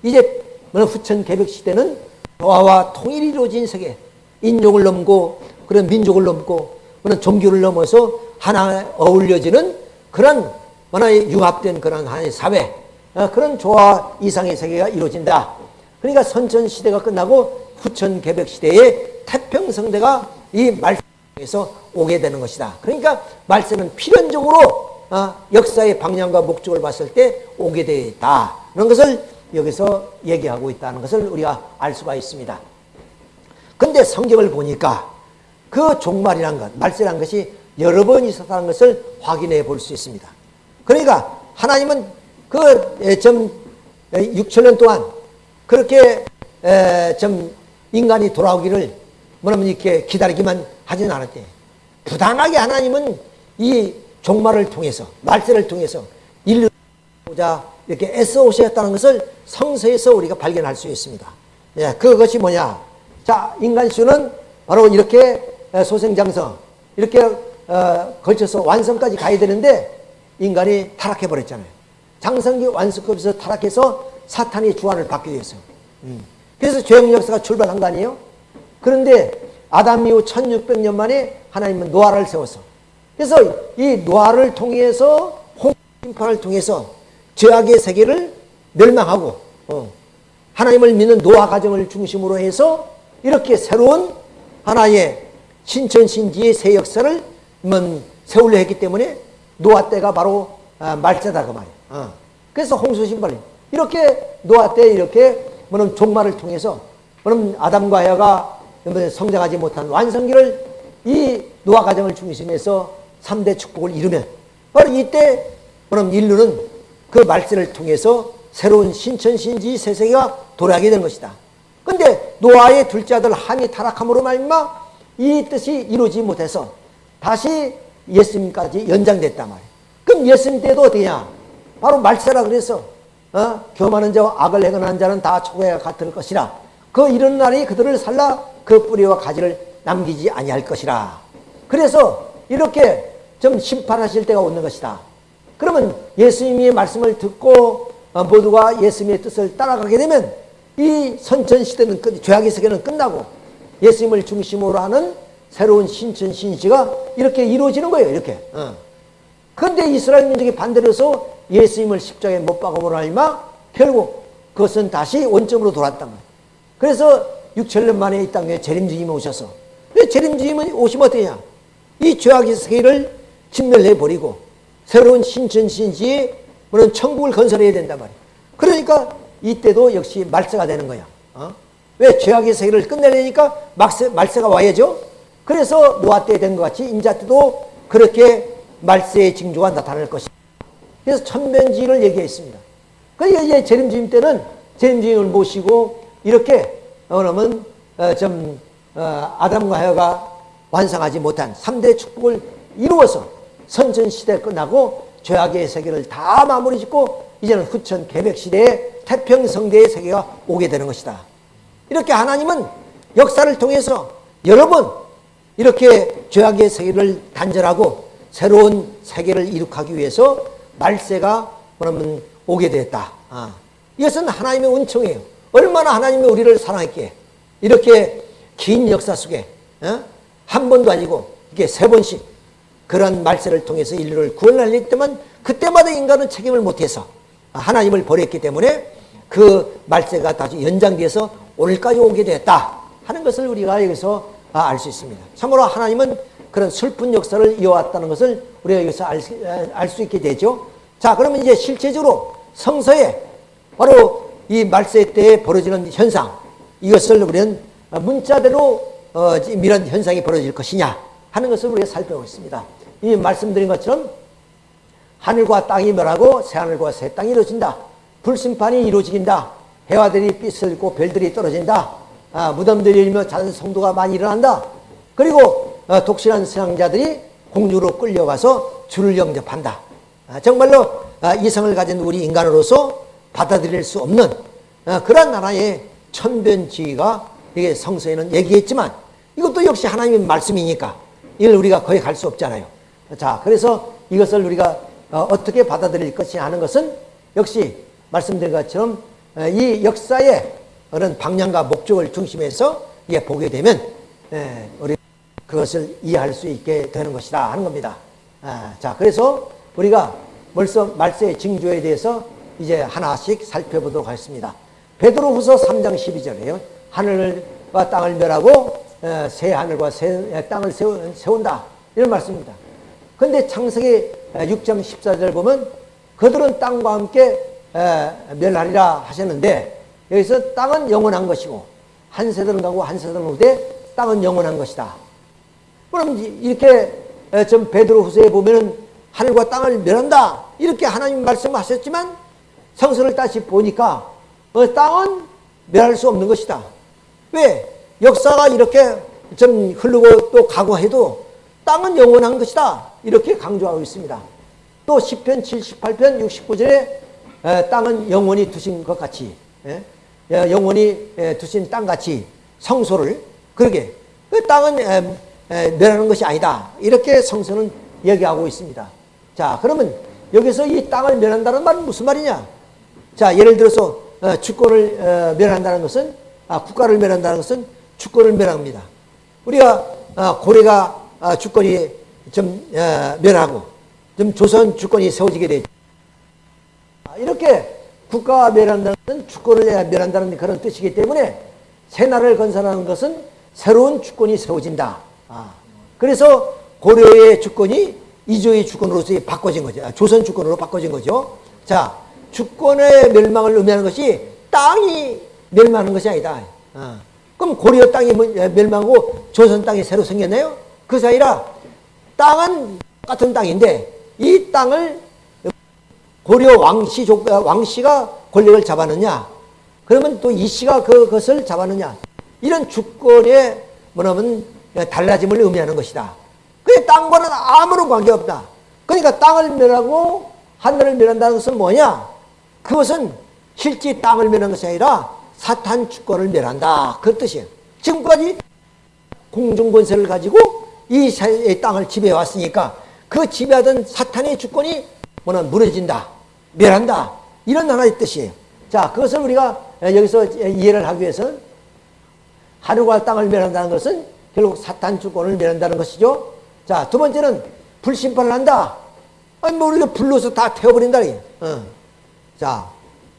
이제 후천 개벽 시대는 조화와 통일이 이루어진 세계. 인종을 넘고 그런 민족을 넘고 그런 종교를 넘어서 하나 어울려지는 그런 하나의 융합된 그런 하나의 사회. 어, 그런 조화 이상의 세계가 이루어진다. 그러니까 선천시대가 끝나고 후천개벽시대의 태평성대가 이 말씀에서 오게 되는 것이다. 그러니까 말세는 필연적으로 어, 역사의 방향과 목적을 봤을 때 오게 되어 있다. 그런 것을 여기서 얘기하고 있다는 것을 우리가 알 수가 있습니다. 근데 성경을 보니까 그 종말이란 것, 말세란 것이 여러 번 있었다는 것을 확인해 볼 수 있습니다. 그러니까 하나님은 그좀 6천년 동안 그렇게 좀 인간이 돌아오기를 뭐냐면 이렇게 기다리기만 하지는 않았대. 부당하게 하나님은 이 종말을 통해서 말세를 통해서 인류자 이렇게 애써 오셨다는 것을 성서에서 우리가 발견할 수 있습니다. 예, 그것이 뭐냐? 자, 인간 수는 바로 이렇게 소생장성 이렇게 어, 걸쳐서 완성까지 가야 되는데 인간이 타락해 버렸잖아요. 장성기 완성급에서 타락해서 사탄이 주관을 받게 되었어요. 음. 그래서 죄의 역사가 출발한 거 아니에요? 그런데 아담 이후 1600년 만에 하나님은 노아를 세웠어. 그래서 이 노아를 통해서 홍심판을 통해서 죄악의 세계를 멸망하고 어, 하나님을 믿는 노아 가정을 중심으로 해서 이렇게 새로운 하나의 신천신지의 새 역사를 뭐 세우려 했기 때문에 노아 때가 바로 아, 말세다 그 말이에요. 어. 그래서 홍수 신발 이렇게 노아 때 이렇게 뭐는 종말을 통해서 뭐는 아담과 뭐 성장하지 못한 완성기를 이 노아 가정을 중심해서 3대 축복을 이루면 바로 이때 그럼 인류는 그 말세를 통해서 새로운 신천신지 새 세계가 돌아가게 된 것이다. 근데 노아의 둘째 아들 함이 타락함으로 말미암아 이 뜻이 이루지 못해서 다시 예수님까지 연장됐단 말이에요. 그럼 예수님 때도 어디냐? 바로 말세라 그래서 어? 교만한 자와 악을 행하는 자는 다 초고에 같을 것이라. 그 이런 날이 그들을 살라 그 뿌리와 가지를 남기지 아니할 것이라. 그래서 이렇게 좀 심판하실 때가 오는 것이다. 그러면 예수님의 말씀을 듣고 어, 모두가 예수님의 뜻을 따라가게 되면 이 선천 시대는 끝, 죄악의 세계는 끝나고 예수님을 중심으로 하는 새로운 신천 신시가 이렇게 이루어지는 거예요. 이렇게. 어. 그런데 이스라엘 민족이 반대로 해서 예수님을 십자가에 못 박아보라 하니마 결국 그것은 다시 원점으로 돌아왔단 말이에요. 그래서 6천년 만에 이 땅에 재림주님이 오셔서 왜 재림주님이 오시면 어떠냐? 이 죄악의 세계를 진멸해버리고 새로운 신천신지에 그런 천국을 건설해야 된단 말이에요. 그러니까 이때도 역시 말세가 되는 거야. 어? 왜 죄악의 세계를 끝내려니까 말세, 말세가 와야죠. 그래서 노아 때 된 것 같이 인자 때도 그렇게 말세의 징조가 나타날 것이다. 그래서 천변지를 얘기했습니다. 그러니까 이제 재림주임 때는 재림주임을 모시고 이렇게 어, 그러면 어, 좀 어, 아담과 하여가 완성하지 못한 3대 축복을 이루어서 선전시대 끝나고 죄악의 세계를 다 마무리 짓고 이제는 후천 개백시대의 태평성대의 세계가 오게 되는 것이다. 이렇게 하나님은 역사를 통해서 여러 번 이렇게 죄악의 세계를 단절하고 새로운 세계를 이룩하기 위해서 말세가 그러면 오게 됐다. 아, 이것은 하나님의 은총이에요. 얼마나 하나님이 우리를 사랑했기에 이렇게 긴 역사 속에 어? 한 번도 아니고 이게 세 번씩 그런 말세를 통해서 인류를 구원하려 때만 그때마다 인간은 책임을 못해서 하나님을 버렸기 때문에 그 말세가 다시 연장돼서 오늘까지 오게 됐다 하는 것을 우리가 여기서 알 수 있습니다. 참으로 하나님은 그런 슬픈 역사를 이어왔다는 것을 우리가 여기서 알 수 있게 되죠. 자, 그러면 이제 실제적으로 성서에 바로 이 말세 때에 벌어지는 현상 이것을 우리는 문자대로 어, 이런 현상이 벌어질 것이냐 하는 것을 우리가 살펴보고 있습니다. 이 말씀드린 것처럼 하늘과 땅이 멸하고 새하늘과 새 땅이 이루어진다. 불심판이 이루어진다. 해와들이 삐슬고 별들이 떨어진다. 아, 무덤들이 일며 작은 성도가 많이 일어난다. 그리고 어, 독실한 신앙자들이 공주로 끌려가서 주를 영접한다. 아, 정말로 아, 이성을 가진 우리 인간으로서 받아들일 수 없는 아, 그런 하나의 천변지가 이게 성서에는 얘기했지만 이것도 역시 하나님의 말씀이니까 이걸 우리가 거의 갈 수 없잖아요. 자, 그래서 이것을 우리가 어, 어떻게 받아들일 것이냐 하는 것은 역시 말씀드린 것처럼 어, 이 역사의 그런 방향과 목적을 중심해서 이게 보게 되면 예, 우리 그것을 이해할 수 있게 되는 것이다 하는 겁니다. 아, 자, 그래서 우리가 벌써 말세의 징조에 대해서 이제 하나씩 살펴보도록 하겠습니다. 베드로후서 3장 12절에요. 하늘과 땅을 멸하고 어, 새 하늘과 새 땅을 세운다. 이런 말씀입니다. 근데 창세기 6장 14절 보면 그들은 땅과 함께 멸하리라 하셨는데 여기서 땅은 영원한 것이고 한 세대는 가고 한 세대는 오되 땅은 영원한 것이다. 그럼 이렇게 좀 베드로 후서에 보면은 하늘과 땅을 멸한다. 이렇게 하나님 말씀하셨지만 성서를 다시 보니까 어, 땅은 멸할 수 없는 것이다. 왜? 역사가 이렇게 좀 흐르고 또 가고 해도 땅은 영원한 것이다. 이렇게 강조하고 있습니다. 또 10편 78편 69절에 땅은 영원히 두신 것 같이 예? 영원히 두신 땅같이 성소를 그러게 그 땅은 멸하는 것이 아니다. 이렇게 성서는 얘기하고 있습니다. 자 그러면 여기서 이 땅을 멸한다는 말은 무슨 말이냐? 자 예를 들어서 어, 주권을 어, 멸한다는 것은 아, 국가를 멸한다는 것은 주권을 멸합니다. 우리가 아, 고려가 아, 주권이 좀 멸하고 좀 조선 주권이 세워지게 되죠. 이렇게 국가가 멸한다는 주권을 멸한다는 그런 뜻이기 때문에 새 나라를 건설하는 것은 새로운 주권이 세워진다. 아, 그래서 고려의 주권이 이조의 주권으로서 바꿔진 거죠. 아, 조선 주권으로 바꿔진 거죠. 자, 주권의 멸망을 의미하는 것이 땅이 멸망하는 것이 아니다. 아, 그럼 고려 땅이 뭐, 멸망하고 조선 땅이 새로 생겼나요? 그 사이라 땅은 같은 땅인데 이 땅을 고려 왕씨 왕씨가 권력을 잡았느냐? 그러면 또 이 씨가 그것을 잡았느냐? 이런 주권의 뭐냐면 달라짐을 의미하는 것이다. 그 땅과는 아무런 관계없다. 그러니까 땅을 멸하고 하늘을 멸한다는 것은 뭐냐? 그것은 실제 땅을 멸하는 것이 아니라 사탄 주권을 멸한다. 그 뜻이에요. 지금까지 공중권세를 가지고 이 땅을 지배해 왔으니까 그 지배하던 사탄의 주권이 뭐냐 무너진다. 멸한다. 이런 하나의 뜻이에요. 자, 그것을 우리가 여기서 이해를 하기 위해서 하늘과 땅을 멸한다는 것은 결국 사탄 주권을 멸한다는 것이죠. 자, 두 번째는 불심판을 한다. 아니, 뭐 우리가 불로서 다 태워버린다. 어. 자,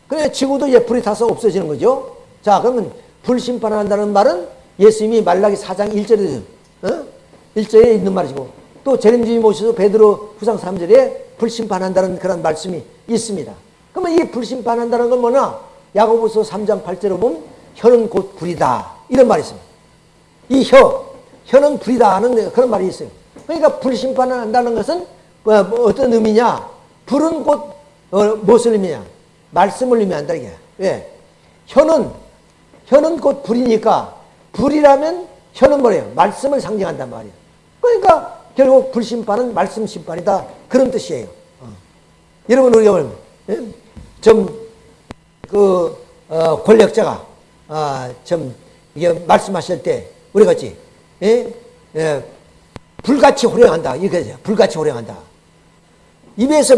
그래 지구도 이제 불이 타서 없어지는 거죠. 자, 그러면 불심판을 한다는 말은 예수님이 말라기 4장 1절에 어? 1절에 있는 말이고 또 재림주의 모셔서 베드로 후상 3절에 불심판한다는 그런 말씀이 있습니다. 그러면 이 불심판한다는 건 뭐냐? 야고보서 3장 8절에 보면 혀는 곧 불이다. 이런 말이 있습니다. 이 혀, 혀는 불이다 하는 그런 말이 있어요. 그러니까 불심판을 한다는 것은 뭐, 뭐 어떤 의미냐? 불은 곧 어, 무엇을 의미냐? 말씀을 의미한다 이게. 왜? 혀는 혀는 곧 불이니까 불이라면 혀는 뭐래요? 말씀을 상징한단 말이에요. 그러니까 결국 불심판은 말씀 심판이다. 그런 뜻이에요. 어. 여러분 우리가 예? 좀그 어, 권력자가 아, 좀 이게 말씀하실 때 우리 같이 예? 예, 불같이 호령한다 이렇게 불같이 호령한다 입에서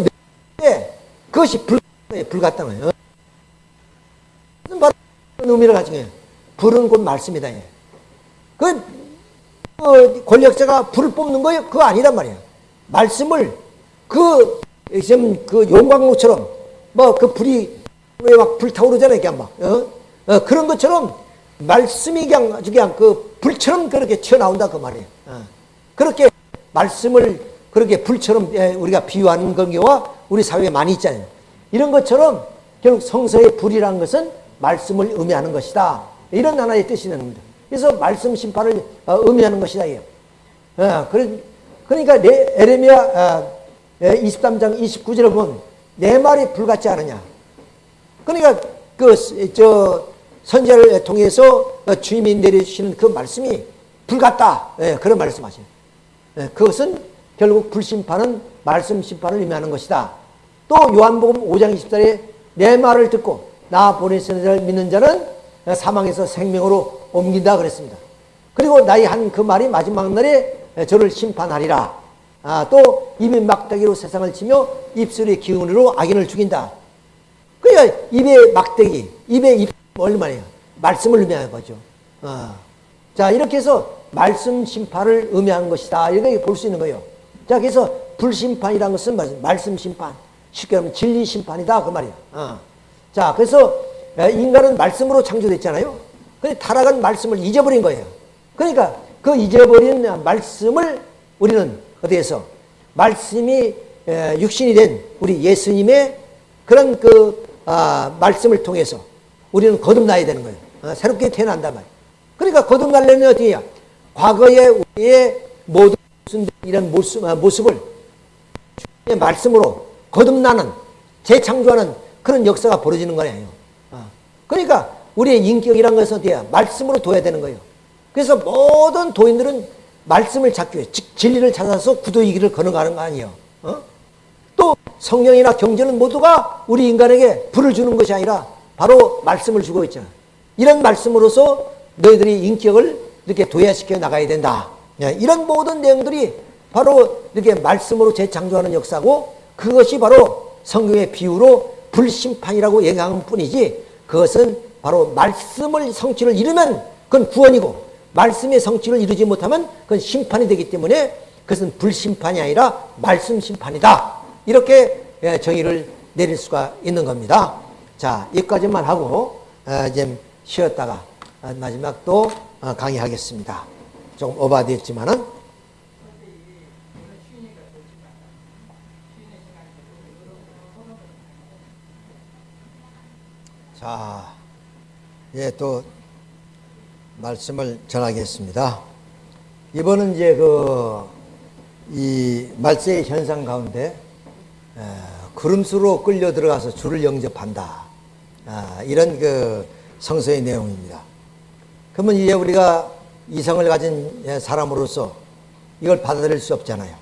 예, 그것이 불, 불 같다는 거예요. 바로 의미를 가지고 해요. 불은 곧 말씀이다. 예. 그 어, 권력자가 불을 뽑는 거예요? 그거 아니란 말이야. 말씀을 그 지금 그 용광로처럼 뭐 그 불이 왜 막 불타오르잖아요, 그냥 막 어? 어, 그런 것처럼 말씀이 그냥 그냥 그 불처럼 그렇게 튀어나온다 그 말이에요. 어. 그렇게 말씀을 그렇게 불처럼 예, 우리가 비유하는 경우가 우리 사회에 많이 있잖아요. 이런 것처럼 결국 성서의 불이라는 것은 말씀을 의미하는 것이다. 이런 하나의 뜻이 되는 겁니다. 그래서 말씀 심판을 어, 의미하는 것이다. 어, 그러니까 에레미야 23장 29절을 보면 내 말이 불같지 않느냐. 그러니까 그 저 선제를 통해서 주님이 내리시는 그 말씀이 불같다. 예, 그런 말씀하시요 예, 그것은 결국 불심판은 말씀 심판을 의미하는 것이다. 또 요한복음 5장 20절에 내 말을 듣고 나 보내신 자를 믿는 자는 사망에서 생명으로 옮긴다 그랬습니다. 그리고 나의 한 그 말이 마지막 날에 저를 심판하리라. 아, 또 입이 막대기로 세상을 치며 입술의 기운으로 악인을 죽인다. 그러니까 입의 막대기, 입의 입 얼마예요? 말씀을 의미하는 거죠. 아. 자 이렇게 해서 말씀 심판을 의미하는 것이다. 이렇게 볼 수 있는 거예요. 자 그래서 불심판이라는 것은 말씀 심판, 쉽게 말하면 진리 심판이다 그 말이야. 아. 자 그래서 인간은 말씀으로 창조됐잖아요. 근데 타락한 말씀을 잊어버린 거예요. 그러니까 그 잊어버린 말씀을 우리는 어디에서 말씀이 육신이 된 우리 예수님의 그런 그 아, 말씀을 통해서 우리는 거듭나야 되는 거예요. 어, 새롭게 태어난단 말이에요. 그러니까 거듭나려면 어떻게 해야? 과거의 우리의 모든 이런 모습, 아, 모습을 말씀으로 거듭나는 재창조하는 그런 역사가 벌어지는 거예요. 어. 그러니까 우리의 인격이란 것은 해야? 말씀으로 둬야 되는 거예요. 그래서 모든 도인들은 말씀을 찾기 위해 진리를 찾아서 구도의 길을 걸어가는 거 아니에요. 어? 또 성령이나 경제는 모두가 우리 인간에게 불을 주는 것이 아니라 바로 말씀을 주고 있잖아. 이런 말씀으로서 너희들이 인격을 이렇게 도야시켜 나가야 된다. 예, 이런 모든 내용들이 바로 이렇게 말씀으로 재창조하는 역사고 그것이 바로 성경의 비유로 불심판이라고 얘기하는 뿐이지 그것은 바로 말씀을 성취를 이루면 그건 구원이고 말씀의 성취를 이루지 못하면 그건 심판이 되기 때문에 그것은 불심판이 아니라 말씀 심판이다. 이렇게 예, 정의를 내릴 수가 있는 겁니다. 자, 여기까지만 하고 어, 이제 쉬었다가 마지막 또 어, 강의하겠습니다. 조금 오바됐지만은 자, 예, 또 말씀을 전하겠습니다. 이번은 이제 그 이 말세의 현상 가운데 에, 구름수로 끌려 들어가서 주를 영접한다. 아, 이런 그 성서의 내용입니다. 그러면 이제 우리가 이성을 가진 예, 사람으로서 이걸 받아들일 수 없잖아요.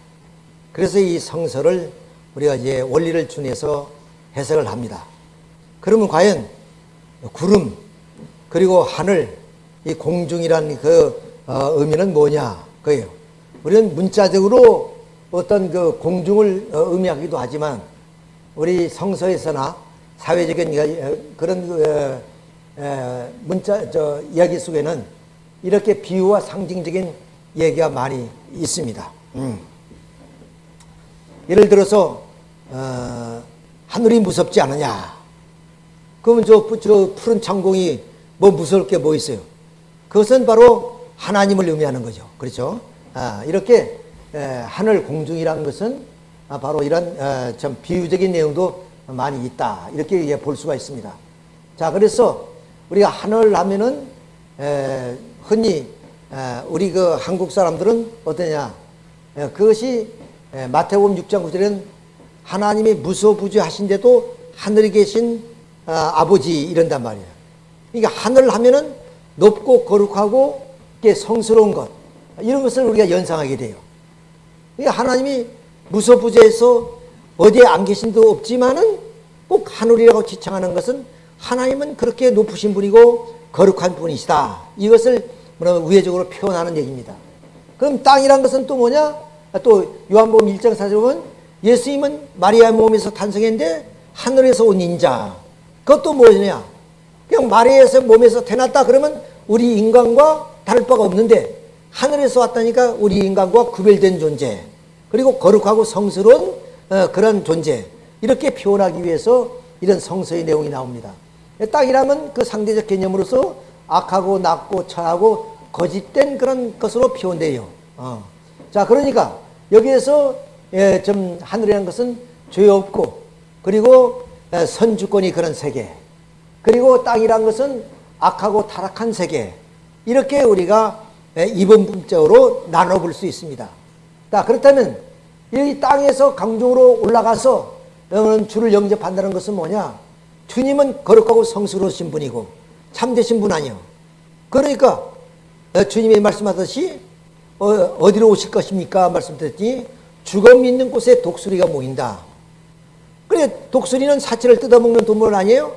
그래서 이 성서를 우리가 이제 원리를 준해서 해석을 합니다. 그러면 과연 구름 그리고 하늘 이 공중이란 그 어, 의미는 뭐냐 그예요. 우리는 문자적으로 어떤 그 공중을 어, 의미하기도 하지만 우리 성서에서나 사회적인 어, 그런 그, 문자 저 이야기 속에는 이렇게 비유와 상징적인 얘기가 많이 있습니다. 음. 예를 들어서 어, 하늘이 무섭지 않느냐? 그러면 저, 저 푸른 창공이 뭐 무서울 게 뭐 있어요? 그것은 바로 하나님을 의미하는 거죠. 그렇죠? 아, 이렇게 에, 하늘 공중이라는 것은 아, 바로 이런 에, 좀 비유적인 내용도 많이 있다. 이렇게 예, 볼 수가 있습니다. 자, 그래서 우리가 하늘 하면은 에, 흔히 우리 그 한국 사람들은 어떠냐? 그것이 마태복음 6장 9절에는 하나님이 무소부지하신데도 하늘에 계신 아, 버지 이런단 말이에요. 그러니까 하늘 하면은 높고 거룩하고 성스러운 것 이런 것을 우리가 연상하게 돼요. 그러니까 하나님이 무소부재해서 어디에 안 계신도 없지만은 꼭 하늘이라고 지칭하는 것은 하나님은 그렇게 높으신 분이고 거룩한 분이시다. 이것을 우회적으로 표현하는 얘기입니다. 그럼 땅이란 것은 또 뭐냐? 또 요한복음 1장 4절 보면 예수님은 마리아 몸에서 탄생했는데 하늘에서 온 인자. 그것도 뭐냐? 그냥 마리아에서 몸에서 태어났다 그러면 우리 인간과 다를 바가 없는데 하늘에서 왔다니까 우리 인간과 구별된 존재 그리고 거룩하고 성스러운 어, 그런 존재 이렇게 표현하기 위해서 이런 성서의 내용이 나옵니다. 땅이라면 그 상대적 개념으로서 악하고 낮고 처하고 거짓된 그런 것으로 표현돼요. 어. 자, 그러니까 여기에서 예, 좀 하늘이라는 것은 죄 없고 그리고 예, 선주권이 그런 세계 그리고 땅이란 것은 악하고 타락한 세계 이렇게 우리가 예, 이분법적으로 나눠볼 수 있습니다. 자, 그렇다면 이 땅에서 강중으로 올라가서 주를 영접한다는 것은 뭐냐? 주님은 거룩하고 성스러우신 분이고 참되신 분 아니요. 그러니까 어, 주님이 말씀하듯이 어, 디로 오실 것입니까? 말씀드렸더니 죽음 있는 곳에 독수리가 모인다. 그래 독수리는 사체를 뜯어먹는 동물 아니에요?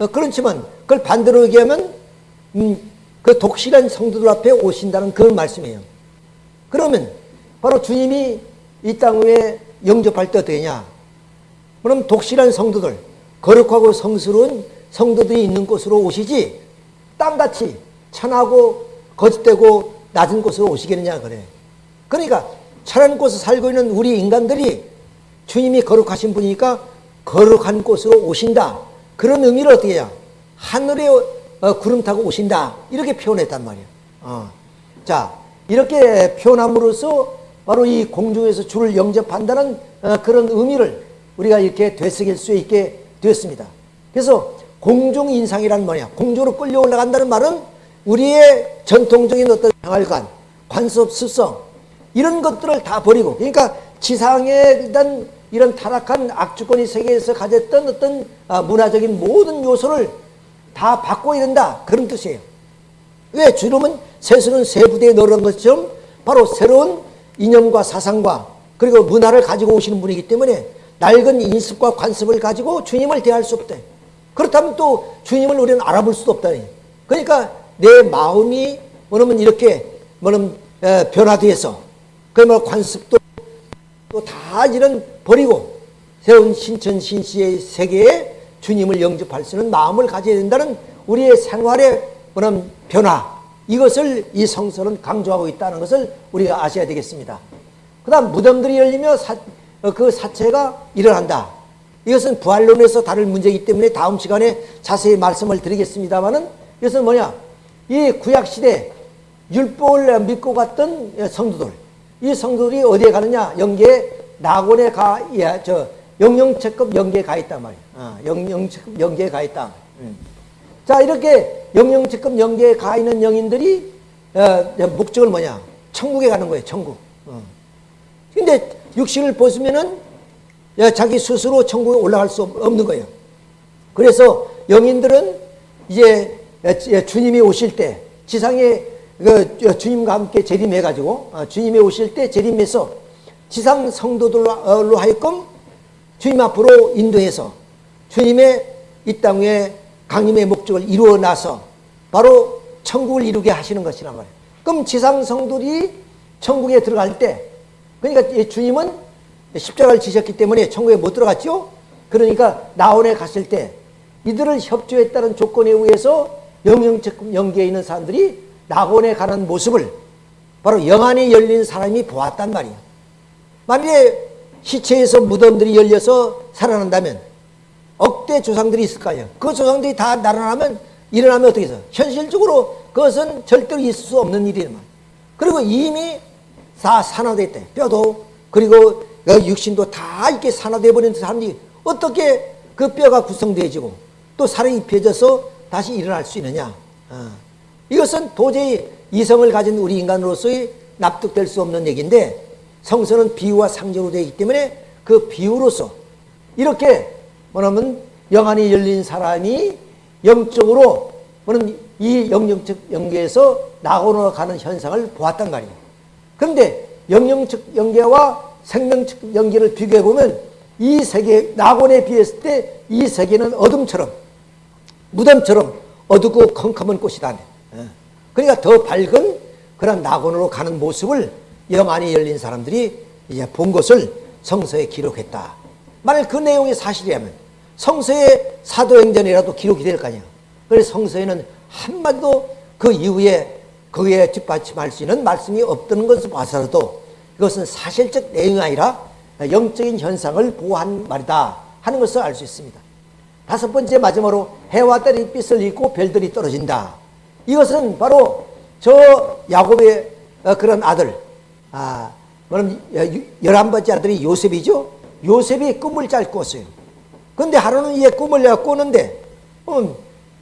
어, 그렇지만 그걸 반대로 얘기하면 음, 그 독실한 성도들 앞에 오신다는 그런 말씀이에요. 그러면 바로 주님이 이 땅 위에 영접할 때 어떠냐? 그럼 독실한 성도들, 거룩하고 성스러운 성도들이 있는 곳으로 오시지 땅같이 천하고 거짓되고 낮은 곳으로 오시겠느냐 그래. 그러니까 천한 곳에 살고 있는 우리 인간들이 주님이 거룩하신 분이니까 거룩한 곳으로 오신다. 그런 의미를 어떻게 해야? 하늘에 어, 구름 타고 오신다. 이렇게 표현했단 말이에요. 어. 자, 이렇게 표현함으로써 바로 이 공중에서 주를 영접한다는 어, 그런 의미를 우리가 이렇게 되새길 수 있게 되었습니다. 그래서 공중인상이란 뭐냐? 공중으로 끌려 올라간다는 말은 우리의 전통적인 어떤 생활관, 관습, 습성 이런 것들을 다 버리고 그러니까 지상에 일단 이런 타락한 악주권이 세계에서 가졌던 어떤 아, 문화적인 모든 요소를 다 바꿔야 된다. 그런 뜻이에요. 왜? 주님은 세수는 세 부대에 넣은 것처럼 바로 새로운 이념과 사상과 그리고 문화를 가지고 오시는 분이기 때문에 낡은 인습과 관습을 가지고 주님을 대할 수 없다. 그렇다면 또 주님을 우리는 알아볼 수도 없다. 그러니까 내 마음이 뭐냐면 이렇게 뭐냐면 변화돼서 그러면 관습도 또 다 이런 버리고 새로운 신천 신시의 세계에 주님을 영접할 수 있는 마음을 가져야 된다는 우리의 생활의 그런 변화 이것을 이 성서는 강조하고 있다는 것을 우리가 아셔야 되겠습니다. 그 다음 무덤들이 열리며 사, 어, 그 사체가 일어난다. 이것은 부활론에서 다룰 문제이기 때문에 다음 시간에 자세히 말씀을 드리겠습니다만은 이것은 뭐냐? 이 구약시대 율법을 믿고 갔던 성도들, 이 성도들이 어디에 가느냐? 영계에 낙원에 가, 야, 저, 영영체급 영계에 가 있단 말이야. 어, 영영체급 영계에 가 있다. 음. 자, 이렇게 영영체급 영계에 가 있는 영인들이, 어, 목적을 뭐냐? 천국에 가는 거예요, 천국. 어. 근데 육신을 벗으면은 자기 스스로 천국에 올라갈 수 없는 거예요. 그래서 영인들은 이제 주님이 오실 때 지상에 그 주님과 함께 재림해 가지고 어, 주님이 오실 때 재림해서 지상 성도들로 하여금 주님 앞으로 인도해서 주님의 이 땅에 강림의 목적을 이루어 나서 바로 천국을 이루게 하시는 것이란 말이에요. 그럼 지상 성도들이 천국에 들어갈 때 그러니까 주님은 십자가를 지셨기 때문에 천국에 못 들어갔죠. 그러니까 나원에 갔을 때 이들을 협조에 따른 조건에 의해서 영영적 영계에 있는 사람들이 낙원에 가는 모습을 바로 영안이 열린 사람이 보았단 말이야. 만약에 시체에서 무덤들이 열려서 살아난다면 억대 조상들이 있을 거 아니야. 그 조상들이 다 날아나면 일어나면 어떻게 해서 현실적으로 그것은 절대로 있을 수 없는 일이란. 그리고 이미 다 산화됐대. 뼈도 그리고 육신도 다 이렇게 산화돼 버린 사람들이 어떻게 그 뼈가 구성되어지고 또 살이 입혀져서 다시 일어날 수 있느냐. 어. 이것은 도저히 이성을 가진 우리 인간으로서의 납득될 수 없는 얘기인데 성서는 비유와 상징으로 되어 있기 때문에 그 비유로서 이렇게 뭐냐면 영안이 열린 사람이 영적으로 이 영영적 연계에서 낙원으로 가는 현상을 보았단 말이에요. 그런데 영영적 연계와 생명적 연계를 비교해 보면 이 세계 낙원에 비했을 때 이 세계는 어둠처럼 무덤처럼 어둡고 컴컴한 꽃이다. 예. 그러니까 더 밝은 그런 낙원으로 가는 모습을 영안이 열린 사람들이 이제 본 것을 성서에 기록했다. 만약 그 내용이 사실이라면 성서의 사도행전이라도 기록이 될 거 아니야. 그래서 성서에는 한마디도 그 이후에 거기에 뒷받침할 수 있는 말씀이 없다는 것을 봐서라도 이것은 사실적 내용이 아니라 영적인 현상을 보호한 말이다 하는 것을 알 수 있습니다. 다섯 번째 마지막으로 해와 달이 빛을 잃고 별들이 떨어진다. 이것은 바로 저 야곱의 어, 그런 아들, 아, 그럼 열한 번째 아들이 요셉이죠. 요셉이 꿈을 잘 꿨어요. 근데 하루는 얘 꿈을 내가 꿨는데, 음,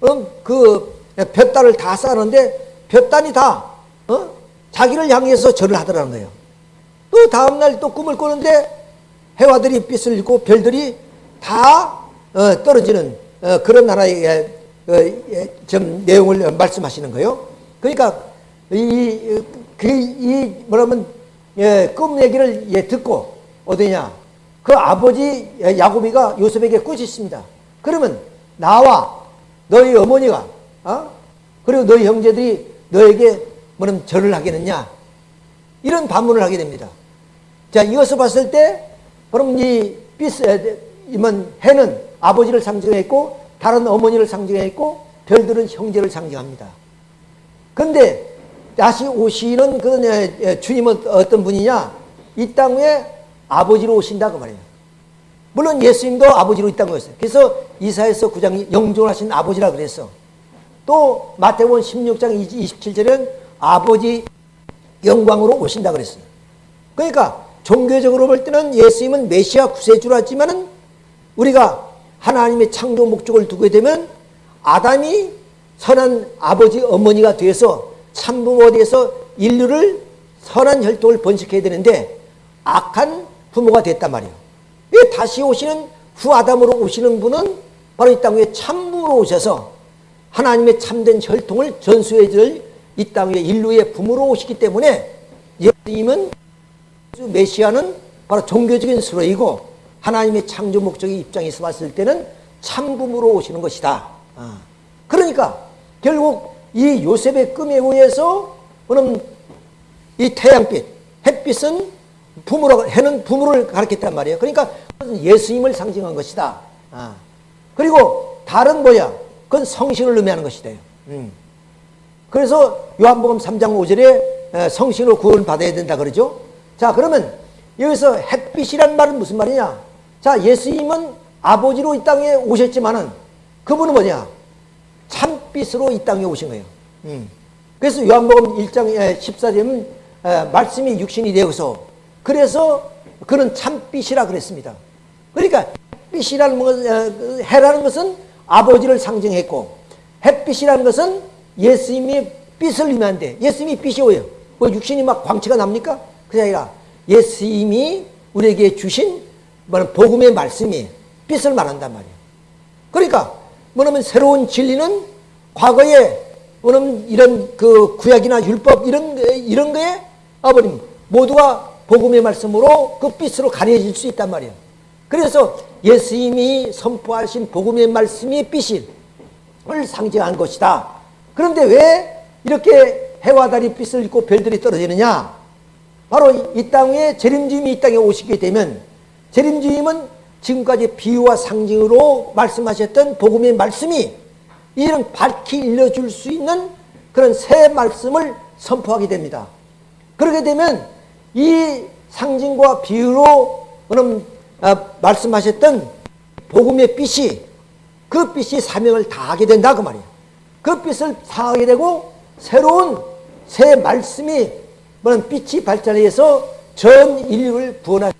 음, 그 볕단을 다 쌓았는데 볕단이 다 어? 자기를 향해서 절을 하더라는 거예요. 또 다음날 또 꿈을 꾸는데 해와들이 빛을 잃고 별들이 다 어, 떨어지는 어, 그런 예, 좀 내용을 말씀하시는 거예요. 그러니까 이, 그, 이 뭐라면 예, 꿈 얘기를 예, 듣고 어디냐 그 아버지 야곱이가 요셉에게 꾸짖습니다. 그러면 나와 너희 어머니가 어? 그리고 너희 형제들이 너에게 뭐는 절을 하겠느냐 이런 반문을 하게 됩니다. 자 이것을 봤을 때 그럼 이 빛, 이면 해는 아버지를 상징했고 다른 어머니를 상징했고 별들은 형제를 상징합니다. 근데 다시 오시는 그 주님은 어떤 분이냐? 이 땅에 아버지로 오신다 그 말이에요. 물론 예수님도 아버지로 있다는 거였어요. 그래서 이사에서 9장 영존하신 아버지라 그랬어. 또 마태복음 16장 27절은 아버지 영광으로 오신다 그랬어요. 그러니까 종교적으로 볼 때는 예수님은 메시아 구세주라 하지만은 우리가 하나님의 창조 목적을 두게 되면 아담이 선한 아버지 어머니가 되어서 참부모가 되어서 인류를 선한 혈통을 번식해야 되는데 악한 부모가 됐단 말이에요. 다시 오시는 후 아담으로 오시는 분은 바로 이 땅 위에 참부로 오셔서 하나님의 참된 혈통을 전수해 줄이 땅 위에 인류의 부모로 오시기 때문에 예수님은 메시아는 바로 종교적인 수로이고 하나님의 창조 목적의 입장에서 봤을 때는 참부모로 오시는 것이다. 아. 그러니까 결국 이 요셉의 꿈에 의해서 그럼 이 태양빛, 햇빛은 부모로 해는 부모를 가르쳤단 말이에요. 그러니까 예수님을 상징한 것이다. 아. 그리고 다른 뭐야? 그건 성신을 의미하는 것이다. 음. 그래서 요한복음 3장 5절에 성신으로 구원 받아야 된다 그러죠. 자, 그러면 여기서 햇빛이란 말은 무슨 말이냐? 자, 예수님은 아버지로 이 땅에 오셨지만은 그분은 뭐냐? 참빛으로 이 땅에 오신 거예요. 음. 그래서 요한복음 1장 14절은 말씀이 육신이 되어서 그래서 그는 참빛이라 그랬습니다. 그러니까 빛이라는 것, 어, 해라는 것은 아버지를 상징했고 햇빛이라는 것은 예수님이 빛을 의미한데 예수님이 빛이 오요. 뭐 육신이 막 광채가 납니까? 그게 아니라 예수님이 우리에게 주신 뭐는 복음의 말씀이 빛을 말한단 말이에요. 그러니까 뭐냐면 새로운 진리는 과거에 뭐냐면 이런 그 구약이나 율법 이런 이런 거에 아버님 모두가 복음의 말씀으로 그 빛으로 가려질 수 있단 말이에요. 그래서 예수님이 선포하신 복음의 말씀이 빛을 상징한 것이다. 그런데 왜 이렇게 해와 달이 빛을 잃고 별들이 떨어지느냐? 바로 이 땅에 재림주님이 이 땅에 오시게 되면 재림주님은 지금까지 비유와 상징으로 말씀하셨던 복음의 말씀이 이런 밝히 일러줄 수 있는 그런 새 말씀을 선포하게 됩니다. 그렇게 되면 이 상징과 비유로 그럼 아, 말씀하셨던 복음의 빛이 그 빛이 사명을 다하게 된다 그 말이에요. 그 빛을 다하게 되고 새로운 새 말씀이 빛이 발전해서 전 인류를 구원할 네,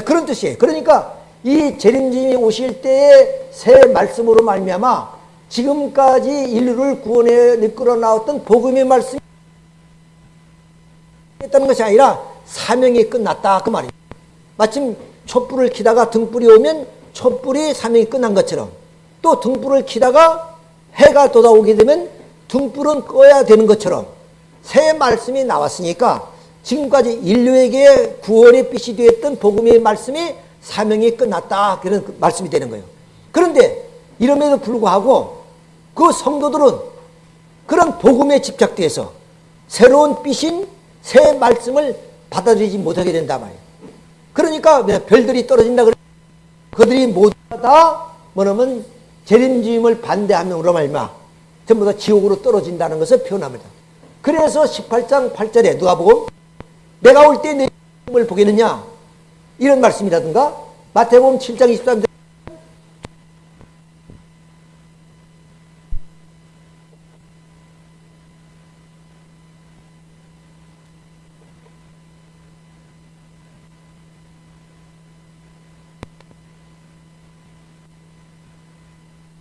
그런 뜻이에요. 그러니까 이 재림주님이 오실 때의 새 말씀으로 말미암아 지금까지 인류를 구원해 이끌어 나왔던 복음의 말씀이 했다는 것이 아니라 사명이 끝났다 그 말이에요. 마침 촛불을 키다가 등불이 오면 촛불이 사명이 끝난 것처럼 또 등불을 키다가 해가 돋아오게 되면 등불은 꺼야 되는 것처럼 새 말씀이 나왔으니까 지금까지 인류에게 구원의 빛이 되었던 복음의 말씀이 사명이 끝났다 그런 그 말씀이 되는 거예요. 그런데 이름에도 불구하고 그 성도들은 그런 복음에 집착돼서 새로운 빛인 새 말씀을 받아들이지 못하게 된다 말이에요. 그러니까 별들이 떨어진다 그래. 그들이 모두 다 뭐냐면 재림주임을 반대함으로 말마 전부 다 지옥으로 떨어진다는 것을 표현합니다. 그래서 18장 8절에 누가 보고 내가 올 때내 힘을 보겠느냐? 이런 말씀이라든가? 마태복음 7장 23절.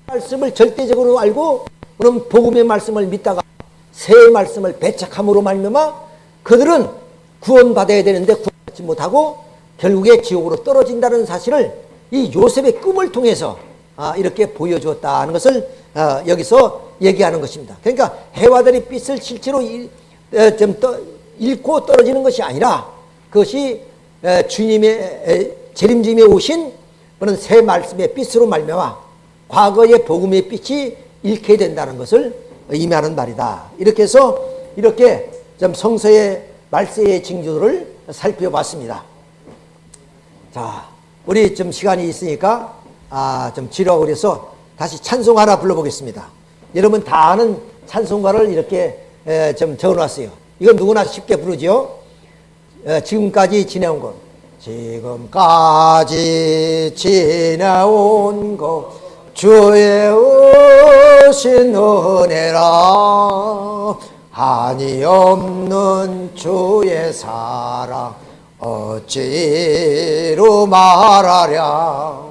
말씀을 절대적으로 알고 그럼 복음의 말씀을 믿다가 새 말씀을 배척함으로 말미암아 그들은 구원받아야 되는데 구원받지 못하고 결국에 지옥으로 떨어진다는 사실을 이 요셉의 꿈을 통해서 아, 이렇게 보여주었다는 것을 아, 여기서 얘기하는 것입니다. 그러니까 해와들이 빛을 실제로 떠, 잃고 떨어지는 것이 아니라 그것이 에, 주님의 재림주님에 오신 그런 새 말씀의 빛으로 말미암아 과거의 복음의 빛이 잃게 된다는 것을 의미하는 말이다. 이렇게 해서 이렇게 좀 성서의 말세의 징조를 살펴봤습니다. 자, 우리 좀 시간이 있으니까 아, 좀 지루하고 그래서 다시 찬송 하나 불러보겠습니다. 여러분 다 아는 찬송가를 이렇게 에, 좀 적어놨어요. 이건 누구나 쉽게 부르죠. 에, 지금까지 지내온 것. 지금까지 지내온 것. 주의 오신 은혜라 한이 없는 주의 사랑 어찌로 말하랴?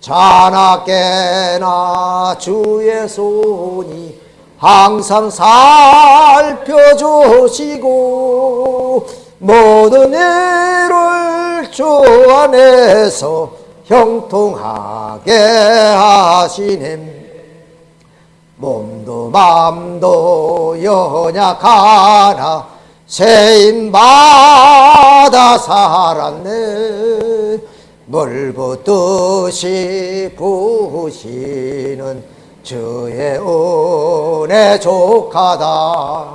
자나 깨나 주의 손이 항상 살펴주시고 모든 일을 주 안에서 형통하게 하시님 몸도 맘도 연약하나 세임받아 살았네. 물 붓듯이 부으시는 주의 은혜 족하다.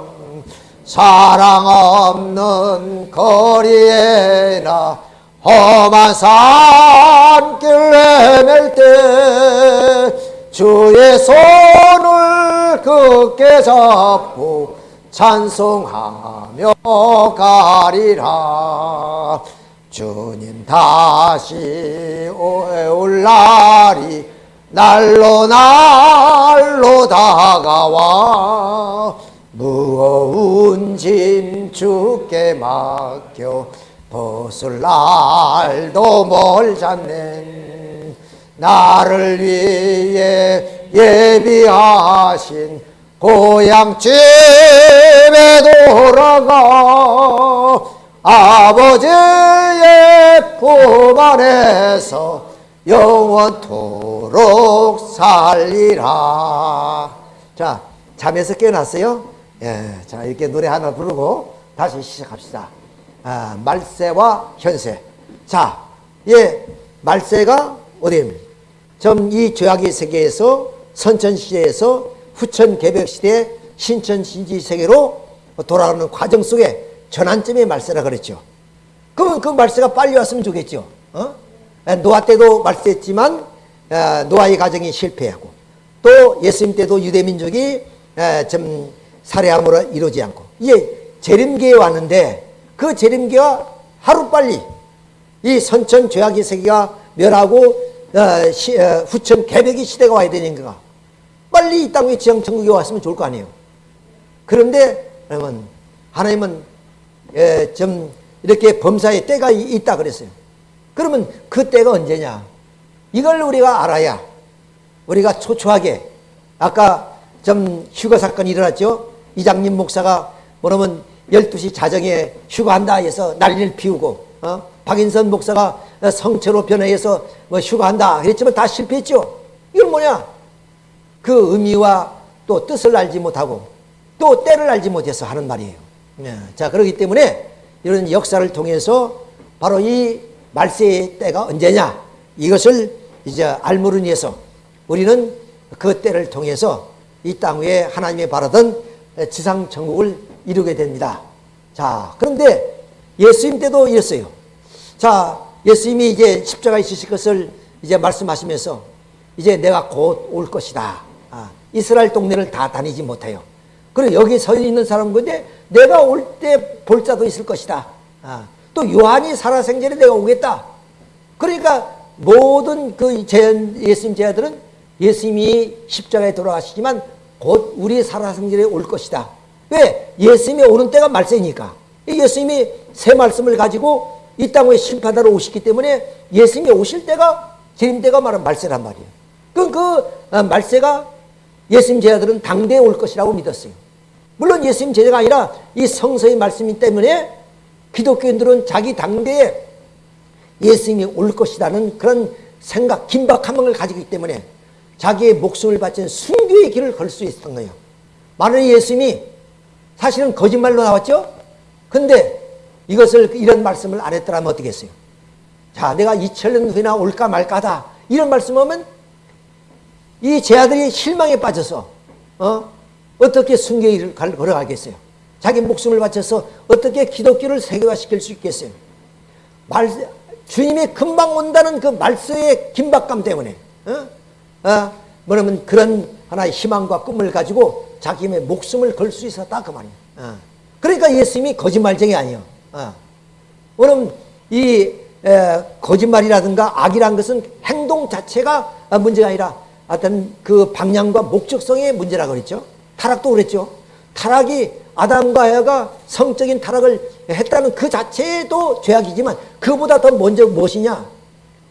사랑 없는 거리에나 험한 산길 헤맬 때 주의 손을 굳게 잡고 찬송하며 가리라. 주님 다시 올 날이 날로 날로 다가와. 무거운 짐 주께 맡겨 벗을 날도 멀잖네 나를 위해 예비하신 고향집에 돌아가 아버지의 품 안에서 영원토록 살리라. 자, 잠에서 깨어났어요? 예, 자, 이렇게 노래 하나 부르고 다시 시작합시다. 아, 말세와 현세. 자, 예, 말세가 어디입니까? 좀이 죄악의 세계에서 선천시대에서 후천개벽시대 신천신지 세계로 돌아가는 과정 속에 전환점의 말세라 그랬죠. 그러면 그 말세가 빨리 왔으면 좋겠죠. 어? 노아 때도 말세했지만 노아의 가정이 실패하고 또 예수님 때도 유대민족이 좀 살해함으로 이루지 않고 이제 재림기에 왔는데 그 재림기가 하루빨리 이 선천 죄악의 세계가 멸하고 어, 시, 어, 후천 개벽의 시대가 와야 되니까 빨리 이 땅에 지상 천국에 왔으면 좋을 거 아니에요. 그런데 여러분 하나님은 예, 좀 이렇게 범사의 때가 있다 그랬어요. 그러면 그 때가 언제냐? 이걸 우리가 알아야 우리가 초초하게 아까 좀 휴가 사건이 일어났죠. 이장님 목사가 뭐냐면 12시 자정에 휴가한다 해서 난리를 피우고 어? 박인선 목사가 성체로 변해서 뭐 휴가한다 그랬지만 다 실패했죠. 이건 뭐냐? 그 의미와 또 뜻을 알지 못하고 또 때를 알지 못해서 하는 말이에요. 네. 자, 그렇기 때문에 이런 역사를 통해서 바로 이 말세의 때가 언제냐 이것을 이제 위해서 우리는 그 때를 통해서 이 땅 위에 하나님의 바라던 지상 천국을 이루게 됩니다. 자, 그런데 예수님 때도 이랬어요. 자, 예수님이 이제 십자가에 지실 것을 이제 말씀하시면서 이제 내가 곧 올 것이다. 아, 이스라엘 동네를 다 다니지 못해요. 그리고 여기 서 있는 사람은 근데 내가 올 때 볼 자도 있을 것이다. 아, 또 요한이 살아생전에 내가 오겠다. 그러니까 모든 그 제, 예수님 제자들은 예수님이 십자가에 돌아가시지만 곧 우리 살아생전에 올 것이다. 왜? 예수님이 오는 때가 말세니까. 예수님이 새 말씀을 가지고 이 땅에 심판하러 오시기 때문에 예수님이 오실 때가 재림 때가 말하는 말세란 말이에요. 그럼 그 아, 말세가 예수님 제자들은 당대에 올 것이라고 믿었어요. 물론 예수님 제자가 아니라 이 성서의 말씀 때문에 기독교인들은 자기 당대에 예수님이 올 것이라는 그런 생각, 긴박함을 가지고 있기 때문에 자기의 목숨을 바친 순교의 길을 걸 수 있었던 거예요. 많은 예수님이 사실은 거짓말로 나왔죠? 근데 이것을 이런 말씀을 안 했더라면 어떻게 했어요? 자, 내가 2000년 후에나 올까 말까다. 이런 말씀하면 이 제 아들이 실망에 빠져서 어? 어떻게 순교를 걸어가겠어요? 자기 목숨을 바쳐서 어떻게 기독교를 세계화시킬 수 있겠어요? 말, 주님이 금방 온다는 그 말씀의 긴박감 때문에 어? 어? 뭐냐면 그런 하나의 희망과 꿈을 가지고 자기의 목숨을 걸 수 있었다 그 말이에요. 어. 그러니까 예수님이 거짓말쟁이 아니에요. 어. 왜냐면 이 에, 거짓말이라든가 악이란 것은 행동 자체가 문제가 아니라 어떤 그 방향과 목적성의 문제라고 그랬죠. 타락도 그랬죠. 타락이 아담과 에가 성적인 타락을 했다는 그 자체도 죄악이지만 그보다 더 먼저 무엇이냐?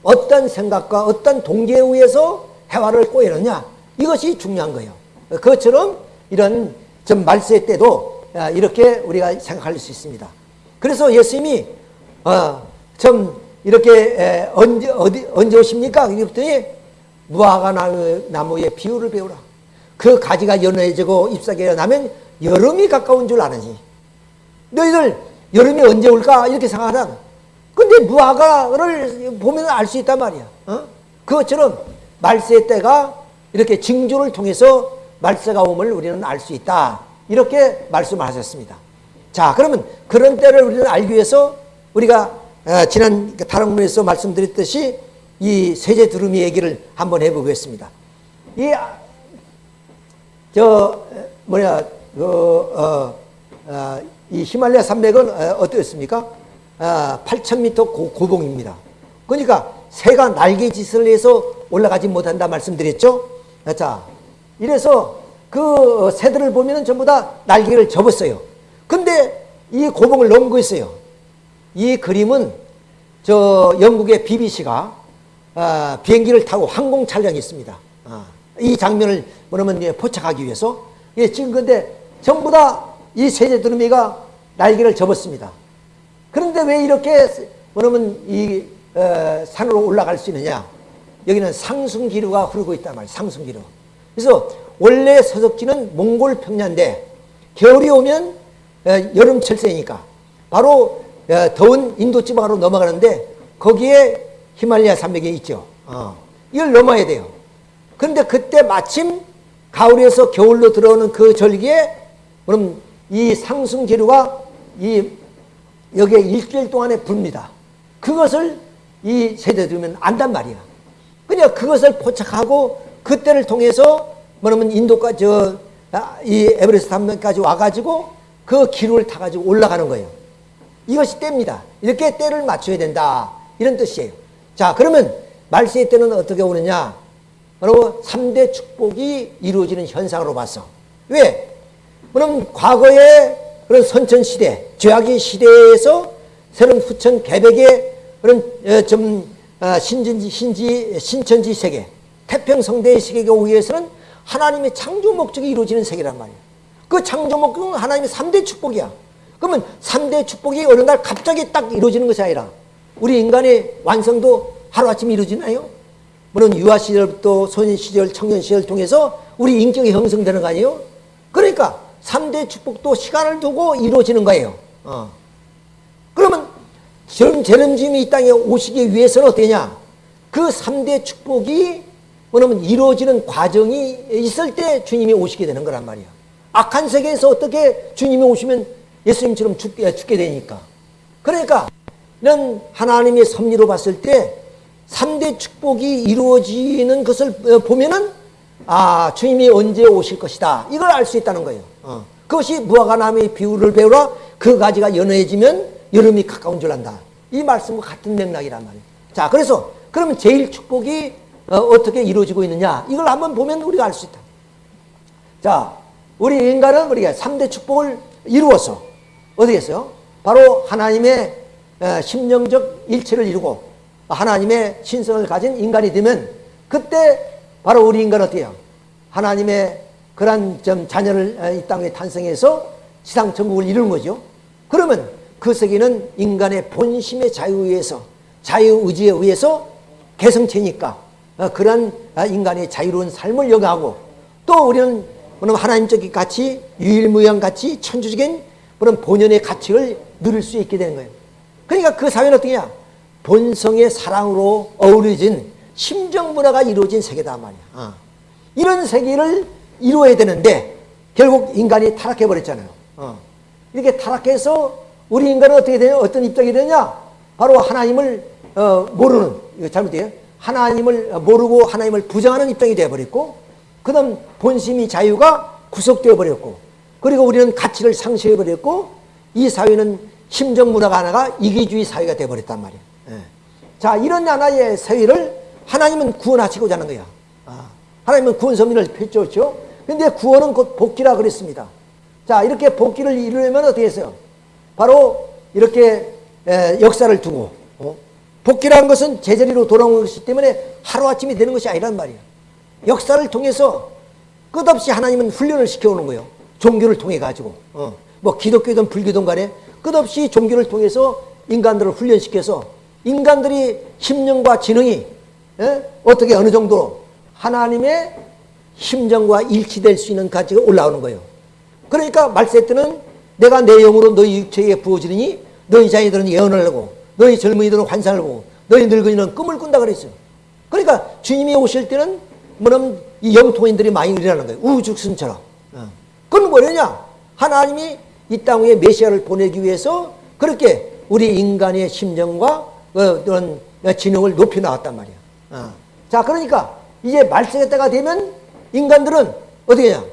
어떤 생각과 어떤 동기에 의해서 해화를 꼬이느냐? 이것이 중요한 거예요. 그것처럼 이런 좀 말세 때도 아, 이렇게 우리가 생각할 수 있습니다. 그래서 예수님이 어, 좀 이렇게 언제 어디 언제 오십니까? 그랬더니 무화과 나무의 비유를 배우라. 그 가지가 연해지고 잎사귀가 나면 여름이 가까운 줄 아느니. 너희들 여름이 언제 올까? 이렇게 생각하잖아. 근데 무화과를 보면 알 수 있단 말이야. 어? 그것처럼 말세 때가 이렇게 징조를 통해서 말세가 오을 우리는 알 수 있다. 이렇게 말씀하셨습니다. 자, 그러면 그런 때를 우리는 알기 위해서 우리가 어, 지난 다른 문에서 말씀드렸듯이 이 세제 두루미 얘기를 한번 해보겠습니다. 이, 저, 뭐냐, 그, 어, 어, 이 히말라야 산맥은 어, 어떻습니까? 아, 8,000m 고, 고봉입니다. 그러니까 새가 날개짓을 해서 올라가지 못한다 말씀드렸죠? 자, 이래서 그 새들을 보면은 전부 다 날개를 접었어요. 근데 이 고봉을 넘고 있어요. 이 그림은 저 영국의 BBC가 아, 비행기를 타고 항공 촬영이 있습니다. 아, 이 장면을 뭐냐면 예, 포착하기 위해서 예, 지금 근데 전부 다 이 세제 두루미가 날개를 접었습니다. 그런데 왜 이렇게 뭐냐면 이 어, 산으로 올라갈 수 있느냐? 여기는 상승기류가 흐르고 있단 말이에요. 상승기류. 그래서 원래 서석지는 몽골 평야인데 겨울이 오면 어, 여름 철새니까 바로 어, 더운 인도 지방으로 넘어가는데 거기에 히말라야 산맥이 있죠. 어. 이걸 넘어야 돼요. 그런데 그때 마침 가을에서 겨울로 들어오는 그 절기에 그럼 이 상승 기류가 이 여기에 일주일 동안에 붑니다. 그것을 이 세대 들으면 안단 말이야. 그냥 그것을 포착하고 그때를 통해서 뭐냐면 인도까지 저, 아, 이 에베레스트 산맥까지 와가지고 그 기류를 타가지고 올라가는 거예요. 이것이 때입니다. 이렇게 때를 맞춰야 된다. 이런 뜻이에요. 자, 그러면 말세의 때는 어떻게 오느냐? 바로 3대 축복이 이루어지는 현상으로 봤어. 왜? 그럼 과거의 그런 선천시대, 죄악의 시대에서 새로운 후천 개백의 그런 어, 좀 아, 신진지, 신지, 신천지 세계, 태평성대의 세계가 오기 위해서는 하나님의 창조 목적이 이루어지는 세계란 말이야. 그 창조 목적은 하나님의 3대 축복이야. 그러면 3대 축복이 어느 날 갑자기 딱 이루어지는 것이 아니라 우리 인간의 완성도 하루아침에 이루어지나요? 물론 유아 시절부터 소년 시절, 청년 시절 통해서 우리 인격이 형성되는 거 아니에요? 그러니까 3대 축복도 시간을 두고 이루어지는 거예요. 어. 그러면 제름짐이 이 땅에 오시기 위해서는 어떠냐? 그 3대 축복이 뭐냐면 이루어지는 과정이 있을 때 주님이 오시게 되는 거란 말이야. 악한 세계에서 어떻게 주님이 오시면 예수님처럼 죽게, 죽게 되니까. 그러니까 이런 하나님의 섭리로 봤을 때 3대 축복이 이루어지는 것을 보면은 아 주님이 언제 오실 것이다. 이걸 알 수 있다는 거예요. 어. 그것이 무화과 나무의 비유를 배우라 그 가지가 연해지면 여름이 가까운 줄 안다. 이 말씀과 같은 맥락이란 말이에요. 자 그래서 그러면 제일 축복이 어, 떻게 이루어지고 있느냐? 이걸 한번 보면 우리가 알 수 있다. 자 우리 인간은 우리가 3대 축복을 이루어서 어떻게 했어요? 바로 하나님의 어, 심령적 일체를 이루고 하나님의 신성을 가진 인간이 되면 그때 바로 우리 인간은 해요? 하나님의 그러한 좀 자녀를 어, 이 땅에 탄생해서 지상 천국을 이루는 거죠. 그러면 그 세계는 인간의 본심의 자유에 의해서 자유의지에 의해서 개성체니까 어, 아, 인간의 자유로운 삶을 영하고 또 우리는 하나님적인 가치, 유일무이한 가치, 천주적인 그런 본연의 가치를 누릴 수 있게 되는 거예요. 그러니까 그 사회는 어떻게 냐 본성의 사랑으로 어우러진 심정 문화가 이루어진 세계다 말이야. 어. 이런 세계를 이루어야 되는데 결국 인간이 타락해 버렸잖아요. 어. 이렇게 타락해서 우리 인간은 어떻게 되냐? 어떤 입장이 되냐? 바로 하나님을 어, 모르는 이거 잘못돼요. 하나님을 모르고 하나님을 부정하는 입장이 되어 버렸고, 그 다음 본심이 자유가 구속되어 버렸고, 그리고 우리는 가치를 상실해 버렸고, 이 사회는 심정 문화가 하나가 이기주의 사회가 되어 버렸단 말이야. 예. 자, 이런 하나의 사회를 하나님은 구원하시고자 하는 거야. 아, 하나님은 구원 섭리를 펼쳤죠. 근데 구원은 곧 복귀라 그랬습니다. 자, 이렇게 복귀를 이루려면 어떻게 했어요? 바로 이렇게 에, 역사를 두고 어? 복귀라는 것은 제자리로 돌아오는 것이기 때문에 하루아침이 되는 것이 아니란 말이야. 역사를 통해서 끝없이 하나님은 훈련을 시켜오는 거예요. 종교를 통해 가지고 어. 뭐 기독교든 불교든 간에 끝없이 종교를 통해서 인간들을 훈련시켜서 인간들이 심령과 지능이 예? 어떻게 어느 정도 하나님의 심정과 일치될 수 있는 가치가 올라오는 거예요. 그러니까 말세 때는 내가 내 영으로 너희 육체에 부어지니 너희 자녀들은 예언을 하고 너희 젊은이들은 환상을 보고 너희 늙은이는 꿈을 꾼다 그랬어요. 그러니까 주님이 오실 때는 뭐냐면 이 영통인들이 많이 일어나는 거예요. 우주승처럼. 어. 그건 뭐냐? 하나님이 이 땅 위에 메시아를 보내기 위해서 그렇게 우리 인간의 심정과 그런 지능을 높여 나왔단 말이야. 어. 자, 그러니까 이제 말세의 때가 되면 인간들은 어떻게 냐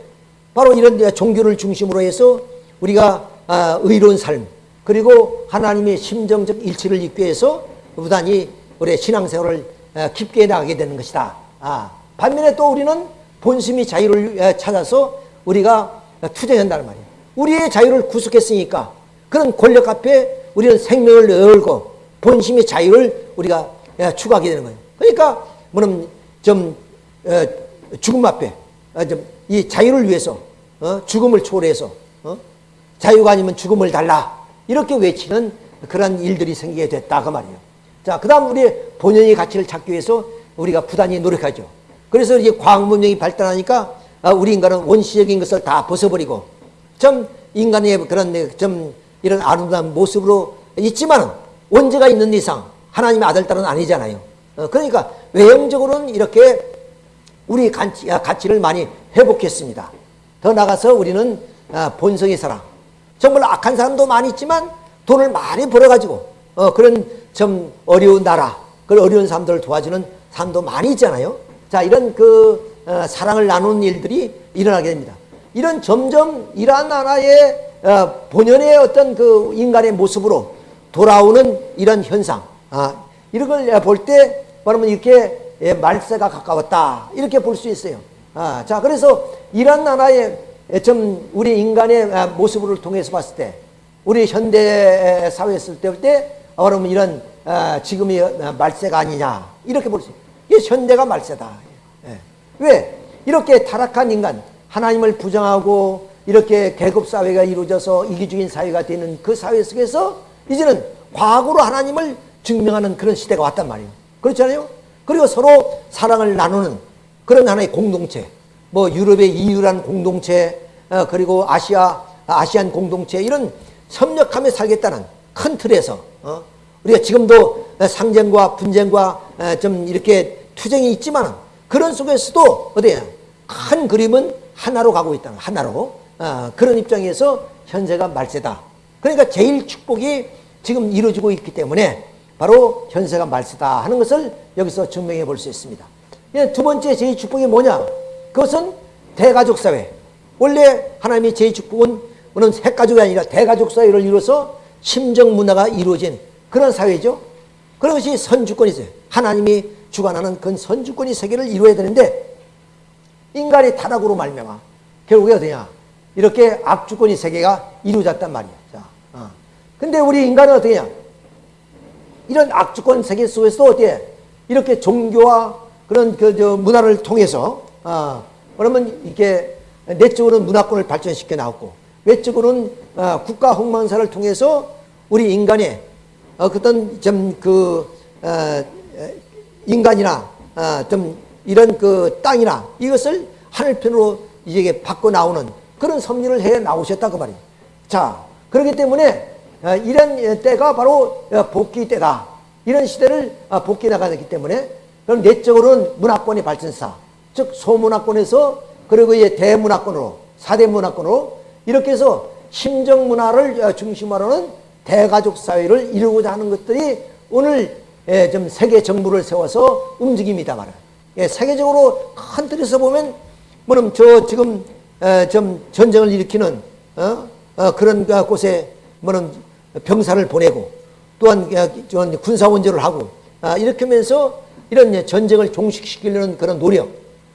바로 이런 종교를 중심으로 해서 우리가 아, 의로운 삶 그리고 하나님의 심정적 일치를 잇기 위해서 무단히 우리의 신앙생활을 어, 깊게 나가게 되는 것이다. 아, 반면에 또 우리는 본심이 자유를 어, 찾아서 우리가 투쟁한다는 말이에요. 우리의 자유를 구속했으니까 그런 권력 앞에 우리는 생명을 열고 본심의 자유를 우리가 어, 추구하게 되는 거예요. 그러니까 뭐는 좀 어, 죽음 앞에 어, 좀이 자유를 위해서 어, 죽음을 초래해서 어? 자유가 아니면 죽음을 달라 이렇게 외치는 그런 일들이 생기게 됐다 그 말이에요. 자, 그 다음 우리 본연의 가치를 찾기 위해서 우리가 부단히 노력하죠. 그래서 이제 과학 문명이 발달하니까 아, 우리 인간은 원시적인 것을 다 벗어버리고 좀 인간의 그런 좀 이런 아름다운 모습으로 있지만은 원죄가 있는 이상 하나님의 아들 딸은 아니잖아요. 어, 그러니까 외형적으로는 이렇게 우리 아, 가치를 많이 회복했습니다. 더 나가서 우리는 아, 본성의 사랑. 정말 악한 사람도 많이 있지만 돈을 많이 벌어가지고 어, 그런 좀 어려운 나라, 그 어려운 사람들을 도와주는 사람도 많이 있잖아요. 자, 이런 그 어, 사랑을 나누는 일들이 일어나게 됩니다. 이런 점점 이러한 나라의 어, 본연의 어떤 그 인간의 모습으로 돌아오는 이런 현상, 아, 이런 걸 볼 때, 뭐냐면 이렇게 예, 말세가 가까웠다. 이렇게 볼 수 있어요. 아, 자, 그래서 이런 나라의 좀 우리 인간의 아, 모습을 통해서 봤을 때, 우리 현대 사회에 있을 때, 때 어, 그러면 이런 아, 지금이 말세가 아니냐 이렇게 볼 수 있어요. 이 현대가 말세다. 예. 왜 이렇게 타락한 인간, 하나님을 부정하고 이렇게 계급 사회가 이루어져서 이기적인 사회가 되는 그 사회 속에서 이제는 과거로 하나님을 증명하는 그런 시대가 왔단 말이에요. 그렇잖아요. 그리고 서로 사랑을 나누는 그런 하나의 공동체, 뭐 유럽의 이유란 공동체, 어, 그리고 아시아 아시안 공동체 이런 협력하며 살겠다는 큰 틀에서 어? 우리가 지금도 상쟁과 분쟁과 어, 좀 이렇게 투쟁이 있지만 그런 속에서도 어디야 큰 그림은 하나로 가고 있다는 하나로 어, 그런 입장에서 현재가 말세다. 그러니까 제일 축복이 지금 이루어지고 있기 때문에 바로 현세가 말세다 하는 것을 여기서 증명해 볼 수 있습니다. 예, 두 번째 제일 축복이 뭐냐? 그것은 대가족 사회. 원래 하나님의 제일 축복은 우리는 핵가족이 아니라 대가족 사회를 이루어서 심정 문화가 이루어진 그런 사회죠. 그런 것이 선주권이죠. 하나님이 주관하는 그 선주권이 세계를 이루어야 되는데 인간의 타락으로 말미암아 결국에 어디냐? 이렇게 악주권이 세계가 이루어졌단 말이야. 자, 어. 근데 우리 인간은 어떻게냐? 이런 악주권 세계 속에서 어떻게 이렇게 종교와 그런 그저 문화를 통해서 어, 그러면 이게 내적으로는 문화권을 발전시켜 나왔고 외적으로는 어, 국가 홍만사를 통해서 우리 인간의 어, 어떤 좀그 어, 인간이나 어, 좀 이런 그 땅이나 이것을 하늘편으로 이제 바꿔 나오는 그런 섭리를 해 나오셨다 그 말이에요. 자 그렇기 때문에 어, 이런 때가 바로 어, 복귀 때다. 이런 시대를 어, 복귀 나가기 때문에 그럼 내적으로는 문화권의 발전사, 즉 소문화권에서 그리고 이제 대문화권으로 사대 문화권으로 이렇게 해서 심정 문화를 중심으로는 대가족 사회를 이루고자 하는 것들이 오늘 예, 좀 세계 정부를 세워서 움직입니다 말이에요. 예, 세계적으로 큰 틀에서 보면 뭐는 저 지금 좀 전쟁을 일으키는 그런 곳에 뭐는 병사를 보내고 또한 군사 원조를 하고 아, 이렇게 하면서 이런 전쟁을 종식시키려는 그런 노력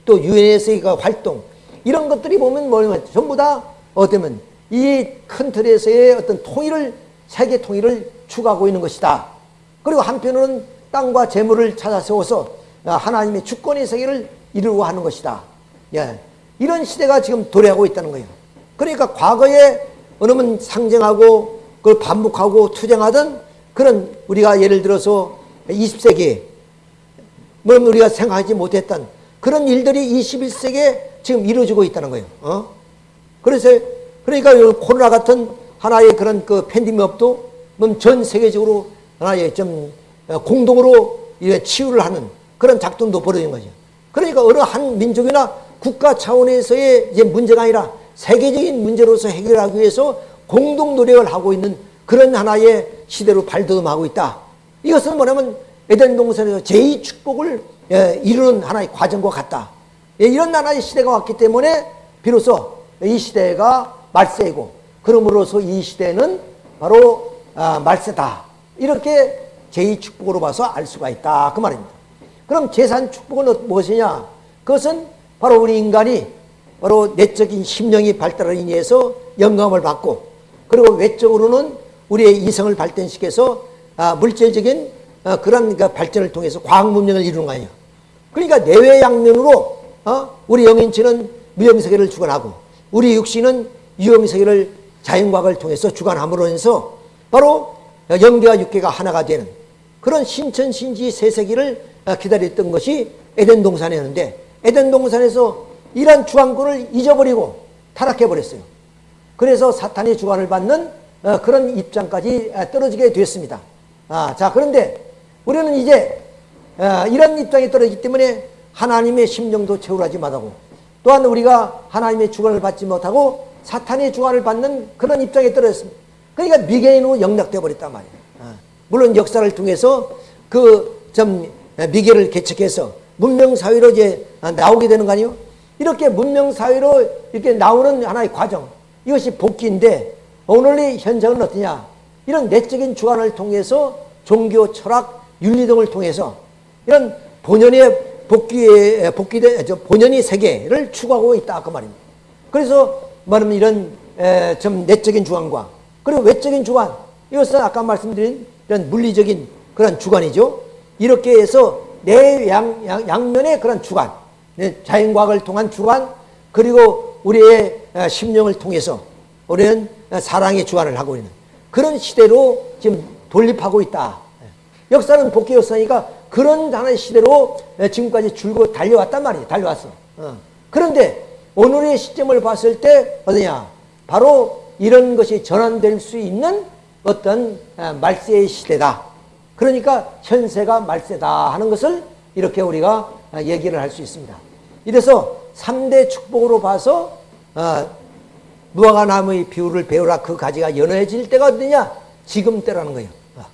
또 유엔에서의 활동 이런 것들이 보면 뭐냐면 전부 다 어쩌면 이 큰 틀에서의 어떤 통일을 세계 통일을 추구하고 있는 것이다. 그리고 한편으로는 땅과 재물을 찾아 세워서 하나님의 주권의 세계를 이루고 하는 것이다. 예. 이런 시대가 지금 도래하고 있다는 거예요. 그러니까 과거에 어느면 상정하고 그걸 반복하고 투쟁하던 그런 우리가 예를 들어서 20세기 뭐 우리가 생각하지 못했던 그런 일들이 21세기에 지금 이루어지고 있다는 거예요. 어? 그래서 그러니까 코로나 같은 하나의 그런 그 팬데믹도 전 세계적으로 하나의 좀 공동으로 치유를 하는 그런 작동도 벌어진 거죠. 그러니까 어느 한 민족이나 국가 차원에서의 이제 문제가 아니라 세계적인 문제로서 해결하기 위해서 공동 노력을 하고 있는 그런 하나의 시대로 발돋움하고 있다. 이것은 뭐냐면 에덴 동산에서 제2 축복을 예, 이루는 하나의 과정과 같다. 예, 이런 하나의 시대가 왔기 때문에 비로소 이 시대가 말세이고 그러므로서 이 시대는 바로 아, 말세다. 이렇게 제2 축복으로 봐서 알 수가 있다. 그 말입니다. 그럼 제3 축복은 어- 무엇이냐? 그것은 바로 우리 인간이 바로 내적인 심령이 발달을 인해서 영감을 받고 그리고 외적으로는 우리의 이성을 발전시켜서 아, 물질적인 어, 그런 그 발전을 통해서 과학 문명을 이루는 거 아니야. 그러니까 내외 양면으로 어? 우리 영인체는 무형세계를 주관하고 우리 육신은 유형세계를 자연과학을 통해서 주관함으로 해서 바로 영계와 육계가 하나가 되는 그런 신천신지 세세기를 어, 기다렸던 것이 에덴 동산이었는데 에덴 동산에서 이러한 주관권을 잊어버리고 타락해버렸어요. 그래서 사탄의 주관을 받는 어, 그런 입장까지 어, 떨어지게 됐습니다. 아, 자, 그런데 우리는 이제 어, 이런 입장에 떨어지기 때문에 하나님의 심령도 채울하지 못하고 또한 우리가 하나님의 주관을 받지 못하고 사탄의 주관을 받는 그런 입장에 떨어졌습니다. 그러니까 미개인으로 영락되어 버렸단 말이에요. 아, 물론 역사를 통해서 그좀 미개를 개척해서 문명 사회로 이제 나오게 되는 거 아니에요? 이렇게 문명 사회로 이렇게 나오는 하나의 과정 이것이 복귀인데 오늘의 현장은 어떠냐? 이런 내적인 주관을 통해서 종교, 철학, 윤리 등을 통해서 이런 본연의 복귀의 복귀된 저 본연의 세계를 추구하고 있다 그 말입니다. 그래서 말하면 이런 에, 좀 내적인 주관과 그리고 외적인 주관 이것은 아까 말씀드린 이런 물리적인 그런 주관이죠. 이렇게 해서 내 양, 양, 양면의 그런 주관, 네, 자연과학을 통한 주관 그리고 우리의 어, 심령을 통해서 우리는 어, 사랑의 주관을 하고 있는 그런 시대로 지금 돌입하고 있다. 역사는 복귀 역사니까 그런 하나의 시대로 지금까지 줄고 달려왔단 말이에요. 달려왔어. 어. 그런데 오늘의 시점을 봤을 때 어떠냐? 바로 이런 것이 전환될 수 있는 어떤 어, 말세의 시대다. 그러니까 현세가 말세다 하는 것을 이렇게 우리가 어, 얘기를 할 수 있습니다. 이래서 3대 축복으로 봐서 어, 무화과 나무의 비율을 배우라 그 가지가 연해질 때가 어디냐? 지금 때라는 거예요. 어.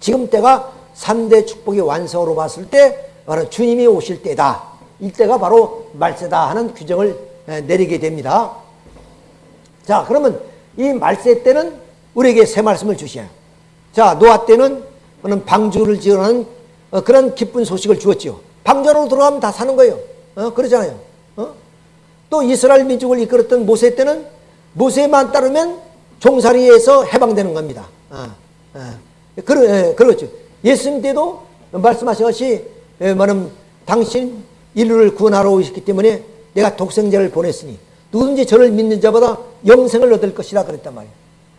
지금 때가 3대 축복의 완성으로 봤을 때 바로 주님이 오실 때다. 이때가 바로 말세다 하는 규정을 에, 내리게 됩니다. 자, 그러면 이 말세 때는 우리에게 새 말씀을 주시요. 자, 노아 때는 방주를 지어는 어, 그런 기쁜 소식을 주었지요. 방주로 들어가면 다 사는 거예요. 어, 그러잖아요. 어? 또 이스라엘 민족을 이끌었던 모세 때는 모세만 따르면 종살이에서 해방되는 겁니다. 아, 아. 그러, 예, 그렇죠. 예수님 때도 말씀하신 것이 예, 말하면 당신 인류를 구원하러 오셨기 때문에 내가 독생자를 보냈으니 누구든지 저를 믿는 자보다 영생을 얻을 것이라 그랬단 말이에요.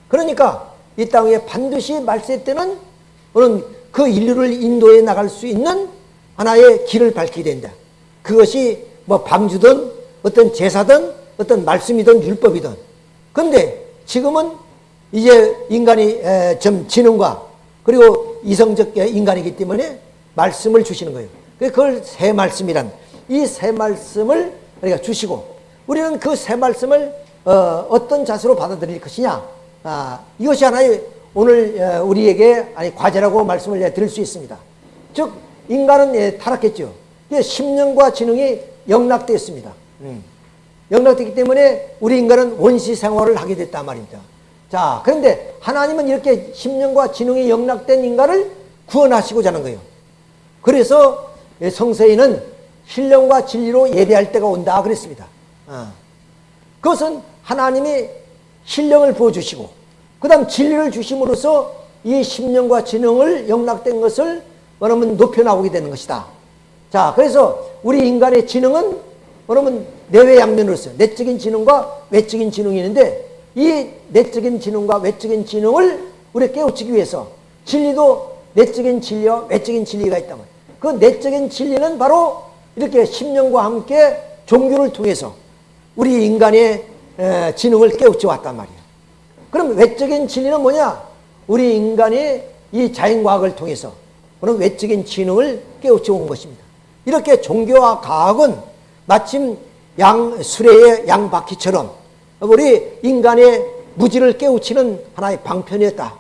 그러니까 이 땅에 반드시 말세 때는 우리는 그 인류를 인도해 나갈 수 있는 하나의 길을 밝히게 된다. 그것이 뭐 방주든 어떤 제사든 어떤 말씀이든 율법이든. 그런데 지금은 이제 인간이 좀 지능과 그리고 이성적 인간이기 때문에 말씀을 주시는 거예요. 그걸 새 말씀이란 이 새 말씀을 우리가 주시고 우리는 그 새 말씀을 어, 떤 자세로 받아들일 것이냐 아, 이것이 하나의 오늘 어, 우리에게 아니 과제라고 말씀을 드릴 수 있습니다. 즉 인간은 예, 타락했죠. 심령과 지능이 영락되었습니다. 음. 영락되기 때문에 우리 인간은 원시 생활을 하게 됐단 말입니다. 자, 그런데 하나님은 이렇게 심령과 지능이 영락된 인간을 구원하시고자 하는 거예요. 그래서 성서에는 신령과 진리로 예배할 때가 온다 그랬습니다. 어. 그것은 하나님이 신령을 부어주시고 그 다음 진리를 주심으로써 이 심령과 지능을 영락된 것을 뭐냐면 높여나오게 되는 것이다. 자, 그래서 우리 인간의 지능은 뭐냐면 내외 양면으로서 내적인 지능과 외적인 지능이 있는데 이 내적인 지능과 외적인 지능을 우리 깨우치기 위해서 진리도 내적인 진리와 외적인 진리가 말이에요. 그 내적인 진리는 바로 이렇게 심령과 함께 종교를 통해서 우리 인간의 지능을 깨우쳐 왔단 말이에요. 그럼 외적인 진리는 뭐냐? 우리 인간이 이 자연과학을 통해서 그런 외적인 지능을 깨우쳐 온 것입니다. 이렇게 종교와 과학은 마침 양, 수레의 양바퀴처럼 우리 인간의 무지를 깨우치는 하나의 방편이었다.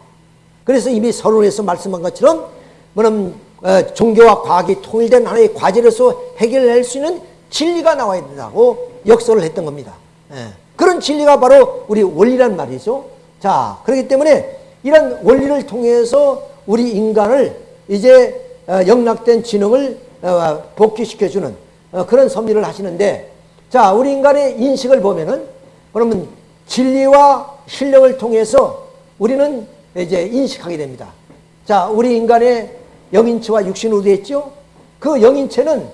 그래서 이미 서론에서 말씀한 것처럼 뭐냐면 어, 종교와 과학이 통일된 하나의 과제로서 해결할 수 있는 진리가 나와야 된다고 역설을 했던 겁니다. 예. 그런 진리가 바로 우리 원리란 말이죠. 자, 그렇기 때문에 이런 원리를 통해서 우리 인간을 이제 어, 영락된 지능을 어, 복귀시켜주는 어, 그런 섭리를 하시는데 자 우리 인간의 인식을 보면은 그러면 진리와 신령을 통해서 우리는 이제 인식하게 됩니다. 자 우리 인간의 영인체와 육신으로 되어 있죠. 그 영인체는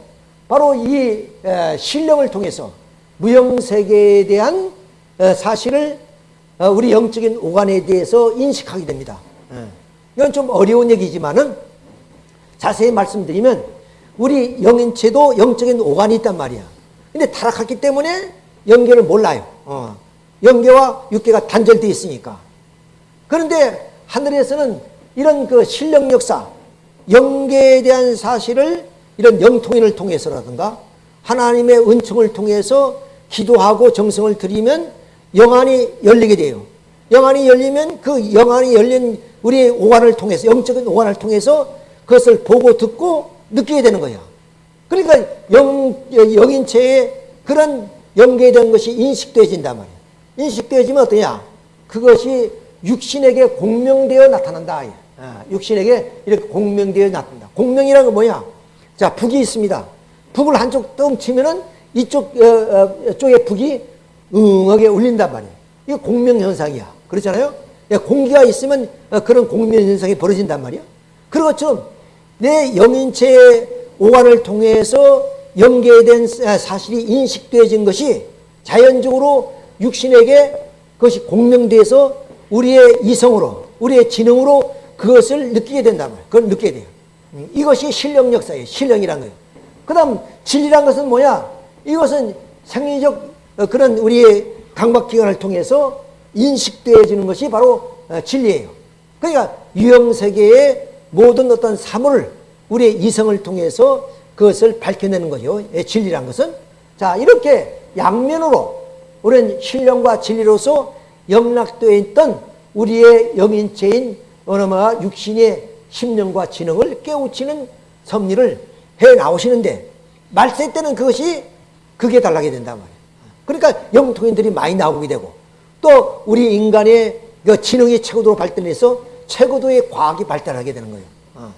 바로 이 에, 신령을 통해서 무형세계에 대한 어, 사실을 어, 우리 영적인 오간에 대해서 인식하게 됩니다. 예. 이건 좀 어려운 얘기지만은 자세히 말씀드리면 우리 영인체도 영적인 오간이 있단 말이야. 근데 타락했기 때문에 영계를 몰라요. 어. 영계와 육계가 단절되어 있으니까. 그런데 하늘에서는 이런 그 신령 역사, 영계에 대한 사실을 이런 영통인을 통해서라든가 하나님의 은총을 통해서 기도하고 정성을 드리면 영안이 열리게 돼요. 영안이 열리면 그 영안이 열린 우리의 오관을 통해서 영적인 오관을 통해서 그것을 보고 듣고 느끼게 되는 거예요. 그러니까 영, 영인체의 그런 연계된 것이 인식되어진단 말이에요. 인식되어지면 어떠냐? 그것이 육신에게 공명되어 나타난다. 아, 육신에게 이렇게 공명되어 나타난다. 공명이라는 건 뭐냐? 자, 북이 있습니다. 북을 한쪽 똥 치면은 이쪽, 어, 어, 쪽에 북이 응하게 울린단 말이에요. 이게 공명현상이야. 그렇잖아요? 예, 공기가 있으면 어, 그런 공명현상이 벌어진단 말이야. 그런 것처럼 내 영인체의 오간을 통해서 연계된 사실이 인식되어진 것이 자연적으로 육신에게 그것이 공명돼서 우리의 이성으로, 우리의 지능으로 그것을 느끼게 된단 말이에요. 그걸 느끼게 돼요. 음, 이것이 신령 역사예요. 신령이란 거예요. 그 다음 진리란 것은 뭐야? 이것은 생리적 어, 그런 우리의 강박기관을 통해서 인식되어지는 것이 바로 어, 진리예요. 그러니까 유형세계의 모든 어떤 사물을 우리의 이성을 통해서 그것을 밝혀내는 거죠. 예, 진리란 것은. 자, 이렇게 양면으로 우리는 신령과 진리로서 영락되어 있던 우리의 영인체인 어느마 육신의 심령과 지능을 깨우치는 섭리를 해 나오시는데 말세 때는 그것이 극에 달하게 된단 말이에요. 그러니까 영통인들이 많이 나오게 되고 또 우리 인간의 그 지능이 최고도로 발전해서 최고도의 과학이 발달하게 되는 거예요. 어.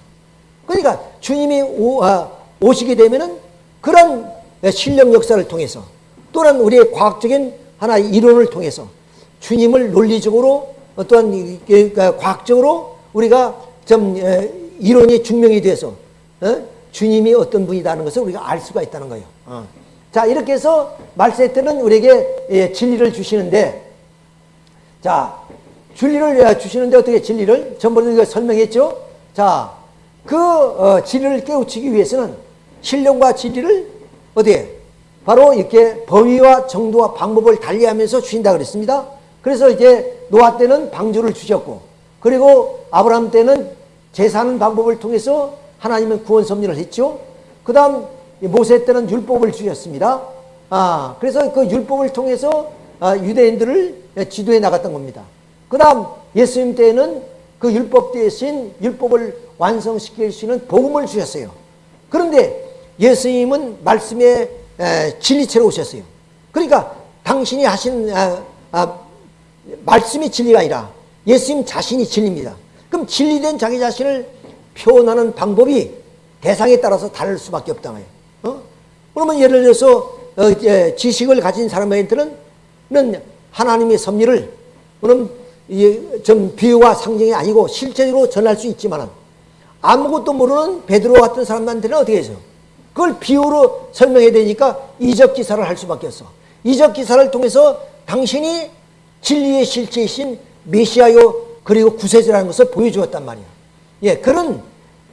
그러니까 주님이 오, 아, 오시게 되면은 그런 신령 역사를 통해서 또는 우리의 과학적인 하나의 이론을 통해서 주님을 논리적으로 어떠한 그러니까 과학적으로 우리가 좀 이론이 증명이 돼서 어? 주님이 어떤 분이다는 것을 우리가 알 수가 있다는 거예요. 어. 자 이렇게 해서 말세 때는 우리에게 예, 진리를 주시는데 자 진리를 예, 주시는데 어떻게 진리를 전번에 설명했죠. 자그 어, 진리를 깨우치기 위해서는 신령과 진리를 어디에 바로 이렇게 범위와 정도와 방법을 달리하면서 주신다 그랬습니다. 그래서 이제 노아 때는 방주를 주셨고 그리고 아브라함 때는 제사하는 방법을 통해서 하나님은 구원 섭리를 했죠. 그 다음 모세 때는 율법을 주셨습니다. 아, 그래서 그 율법을 통해서 아, 유대인들을 지도해 나갔던 겁니다. 그 다음 예수님 때는 그 율법 대신 율법을 완성시킬 수 있는 복음을 주셨어요. 그런데 예수님은 말씀의 진리체로 오셨어요. 그러니까 당신이 하신 아, 아, 말씀이 진리가 아니라 예수님 자신이 진리입니다. 그럼 진리된 자기 자신을 표현하는 방법이 대상에 따라서 다를 수밖에 없다? 그러면 예를 들어서 어, 예, 지식을 가진 사람한테는 하나님의 섭리를 그럼 좀 비유와 상징이 아니고 실제로 전할 수 있지만 아무것도 모르는 베드로 같은 사람한테는 어떻게 해서 그걸 비유로 설명해야 되니까 이적 기사를 할 수밖에 없어. 이적 기사를 통해서 당신이 진리의 실체이신 메시아요 그리고 구세주라는 것을 보여주었단 말이야. 예, 그런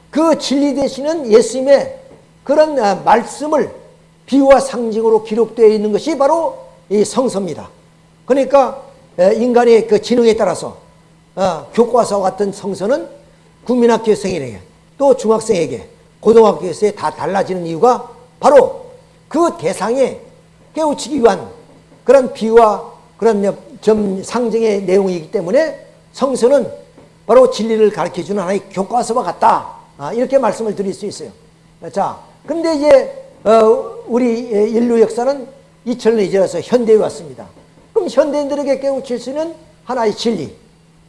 그 진리 되시는 예수님의 그런 아, 말씀을 비유와 상징으로 기록되어 있는 것이 바로 이 성서입니다. 그러니까 인간의 그 지능에 따라서 어, 교과서와 같은 성서는 국민학교생에게 또 중학생에게 고등학교에서 다 달라지는 이유가 바로 그 대상에 깨우치기 위한 그런 비유와 그런 점 상징의 내용이기 때문에 성서는 바로 진리를 가르쳐주는 하나의 교과서와 같다. 아, 이렇게 말씀을 드릴 수 있어요. 자, 근데 이제 어, 우리 인류 역사는 2000년이 지나서 현대에 왔습니다. 그럼 현대인들에게 깨우칠 수 있는 하나의 진리.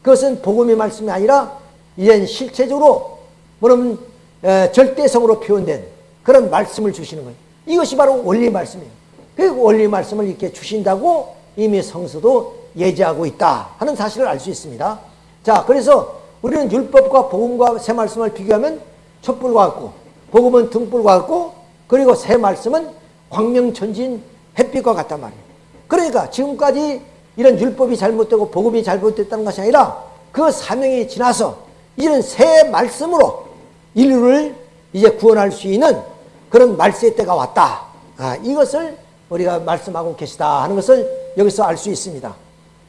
그것은 복음의 말씀이 아니라 이젠 실체적으로 뭐냐면 에, 절대성으로 표현된 그런 말씀을 주시는 거예요. 이것이 바로 원리 말씀이에요. 그 원리 말씀을 이렇게 주신다고 이미 성서도 예지하고 있다 하는 사실을 알 수 있습니다. 자, 그래서 우리는 율법과 복음과 새 말씀을 비교하면 촛불과 같고 복음은 등불과 같고 그리고 새 말씀은 광명천진 햇빛과 같단 말이에요. 그러니까 지금까지 이런 율법이 잘못되고 복음이 잘못됐다는 것이 아니라 그 사명이 지나서 이제는 새 말씀으로 인류를 이제 구원할 수 있는 그런 말세의 때가 왔다. 아, 이것을 우리가 말씀하고 계시다 하는 것을 여기서 알 수 있습니다.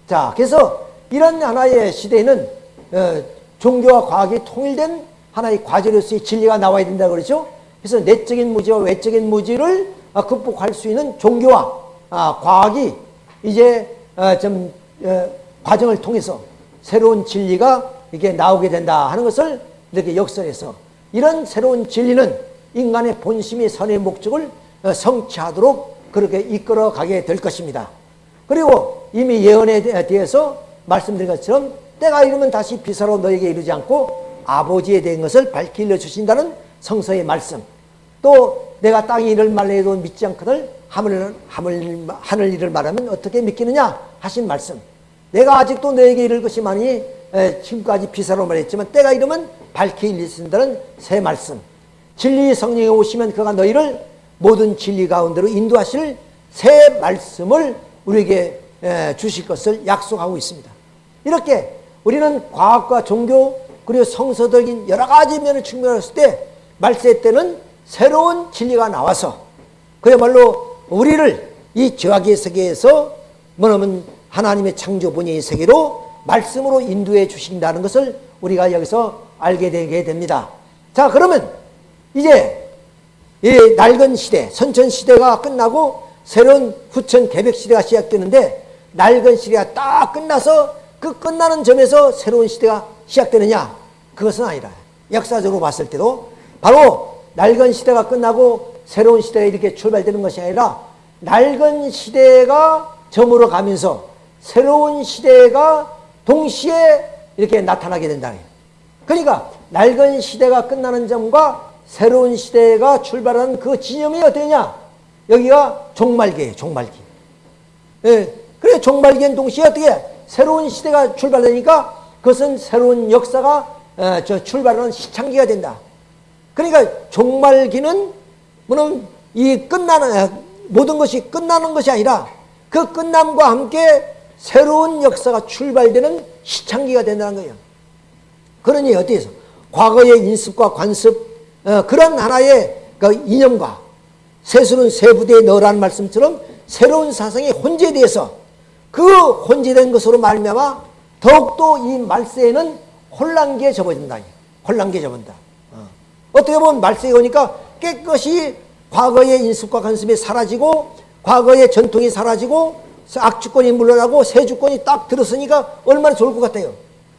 자, 그래서 이런 하나의 시대에는 어, 종교와 과학이 통일된 하나의 과제로서의 진리가 나와야 된다 그러죠. 그래서 내적인 무지와 외적인 무지를 어, 극복할 수 있는 종교와 아, 과학이 이제 어, 좀 어, 과정을 통해서 새로운 진리가 이게 나오게 된다 하는 것을 이렇게 역설해서 이런 새로운 진리는 인간의 본심이 선의 목적을 어, 성취하도록 그렇게 이끌어 가게 될 것입니다. 그리고 이미 예언에 대해서 말씀드린 것처럼 때가 이르면 다시 비사로 너에게 이르지 않고 아버지에 대한 것을 밝히 주신다는 성서의 말씀. 또 내가 땅이 이를 말해도 믿지 않거든 하늘, 하늘, 하늘 일을 말하면 어떻게 믿기느냐 하신 말씀. 내가 아직도 너에게 이를 것이 많이 지금까지 비사로 말했지만 때가 이르면 밝히 일리신다는 새 말씀. 진리 성령이 오시면 그가 너희를 모든 진리 가운데로 인도하실 새 말씀을 우리에게 주실 것을 약속하고 있습니다. 이렇게 우리는 과학과 종교 그리고 성서적인 여러 가지 면을 측면했을 때 말세 때는 새로운 진리가 나와서 그야말로 우리를 이 죄악의 세계에서 뭐냐면 하나님의 창조 본의 세계로 말씀으로 인도해 주신다는 것을 우리가 여기서 알게 되게 됩니다. 자, 그러면 이제 이 낡은 시대, 선천 시대가 끝나고 새로운 후천 개백 시대가 시작되는데 낡은 시대가 딱 끝나서 그 끝나는 점에서 새로운 시대가 시작되느냐? 그것은 아니라 역사적으로 봤을 때도 바로 낡은 시대가 끝나고 새로운 시대가 이렇게 출발되는 것이 아니라 낡은 시대가 저물어 가면서 새로운 시대가 동시에 이렇게 나타나게 된다. 그러니까 낡은 시대가 끝나는 점과 새로운 시대가 출발하는 그 지점이 어떠냐? 여기가 종말기예요. 종말기. 예. 그래 종말기엔 동시에 어떻게 새로운 시대가 출발되니까 그것은 새로운 역사가 어, 저 출발하는 시창기가 된다. 그러니까 종말기는 뭐는 이 끝나는 모든 것이 끝나는 것이 아니라 그 끝남과 함께 새로운 역사가 출발되는 시창기가 된다는 거예요. 그러니 어디에서 과거의 인습과 관습 어, 그런 하나의 그 이념과 세수는 세부대에 넣으라는 말씀처럼 새로운 사상이 혼재돼서 그 혼재된 것으로 말미암아 더욱더 이 말세에는 혼란기에 접어든다. 혼란기에 접은다. 어. 어떻게 보면 말세에 오니까 깨끗이 과거의 인습과 관습이 사라지고 과거의 전통이 사라지고 악주권이 물러나고 새주권이 딱 들었으니까 얼마나 좋을 것 같아요.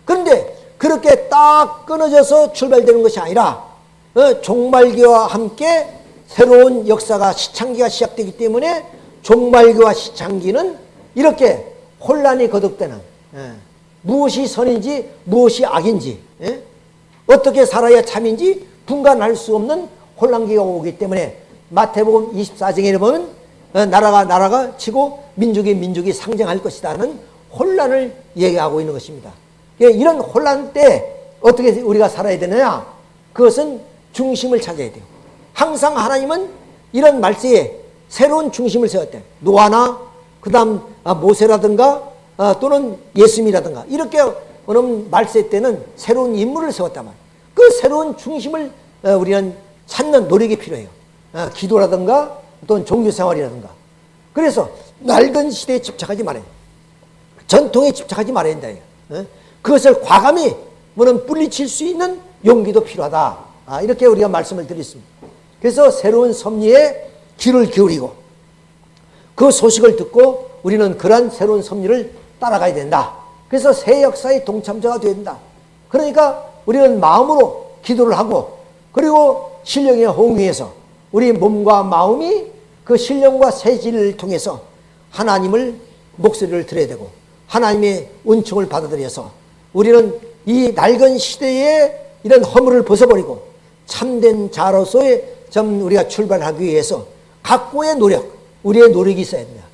그런데 그렇게 딱 끊어져서 출발되는 것이 아니라 어, 종말기와 함께 새로운 역사가 시창기가 시작되기 때문에 종말기와 시창기는 이렇게 혼란이 거듭되는 예, 무엇이 선인지 무엇이 악인지 예? 어떻게 살아야 참인지 분간할 수 없는 혼란기가 오기 때문에 마태복음 24장에 보면 어, 나라가 나라가 치고 민족이 민족이 상정할 것이다 는 혼란을 얘기하고 있는 것입니다. 예, 이런 혼란 때 어떻게 우리가 살아야 되느냐? 그것은 중심을 찾아야 돼요. 항상 하나님은 이런 말세에 새로운 중심을 세웠대. 노아나 그 다음 아, 모세라든가 아, 또는 예수님이라든가 이렇게 말세 때는 새로운 인물을 세웠단 말이에요. 그 새로운 중심을 어, 우리는 찾는 노력이 필요해요. 어, 기도라든가 또는 종교생활이라든가. 그래서 낡은 시대에 집착하지 말아요. 전통에 집착하지 말아야 된다. 어? 그것을 과감히 뭐는 뿌리칠 수 있는 용기도 필요하다. 아, 이렇게 우리가 말씀을 드렸습니다. 그래서 새로운 섭리에 귀를 기울이고 그 소식을 듣고 우리는 그러한 새로운 섭리를 따라가야 된다. 그래서 새 역사의 동참자가 된다. 그러니까 우리는 마음으로 기도를 하고 그리고 신령의 홍위에서 우리 몸과 마음이 그 신령과 세지를 통해서 하나님을 목소리를 들어야 되고 하나님의 은총을 받아들여서 우리는 이 낡은 시대에 이런 허물을 벗어버리고 참된 자로서의 좀 우리가 출발하기 위해서 각고의 노력, 우리의 노력이 있어야 됩니다.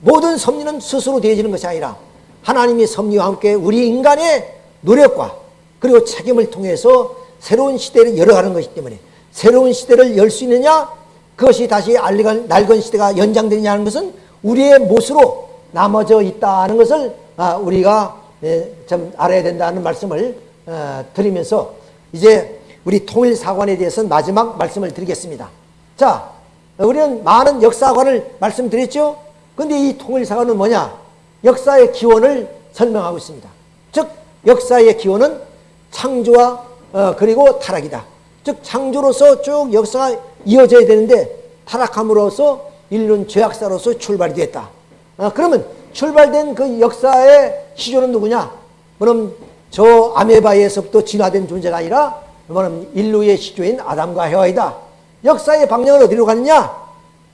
모든 섭리는 스스로 되어지는 것이 아니라 하나님의 섭리와 함께 우리 인간의 노력과 그리고 책임을 통해서 새로운 시대를 열어가는 것이기 때문에 새로운 시대를 열 수 있느냐 그것이 다시 알리건 낡은 시대가 연장되느냐는 것은 우리의 몫으로 남아져 있다는 것을 아, 우리가 예, 좀 알아야 된다는 말씀을 어, 드리면서 이제 우리 통일사관에 대해서는 마지막 말씀을 드리겠습니다. 자, 우리는 많은 역사관을 말씀드렸죠? 근데 이 통일사관은 뭐냐? 역사의 기원을 설명하고 있습니다. 즉, 역사의 기원은 창조와 어, 그리고 타락이다. 즉, 창조로서 쭉 역사가 이어져야 되는데 타락함으로써 인류는 죄악사로서 출발이 됐다. 어, 그러면 출발된 그 역사의 시조는 누구냐? 그럼 저 아메바에서부터 진화된 존재가 아니라 그러면 인류의 시조인 아담과 헤와이다. 역사의 방향을 어디로 갔느냐?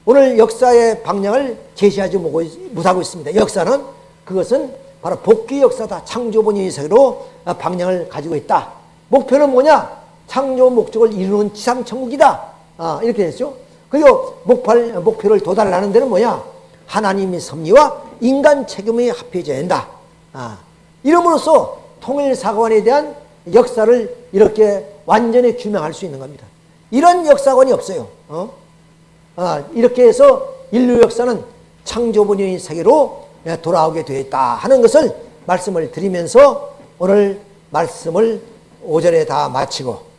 오늘 역사의 방향을 제시하지 못하고 있습니다. 역사는 그것은 바로 복귀 역사다. 창조본의 세계로 방향을 가지고 있다. 목표는 뭐냐? 창조 목적을 이루는 지상천국이다. 아, 이렇게 됐죠. 그리고 목발, 목표를 도달하는 데는 뭐냐? 하나님의 섭리와 인간 책임이 합해져야 한다. 아, 이름으로써 통일사관에 대한 역사를 이렇게 완전히 규명할 수 있는 겁니다. 이런 역사관이 없어요. 어? 아, 이렇게 해서 인류 역사는 창조본의 세계로 돌아오게 되었다 하는 것을 말씀을 드리면서 오늘 말씀을 오전에 다 마치고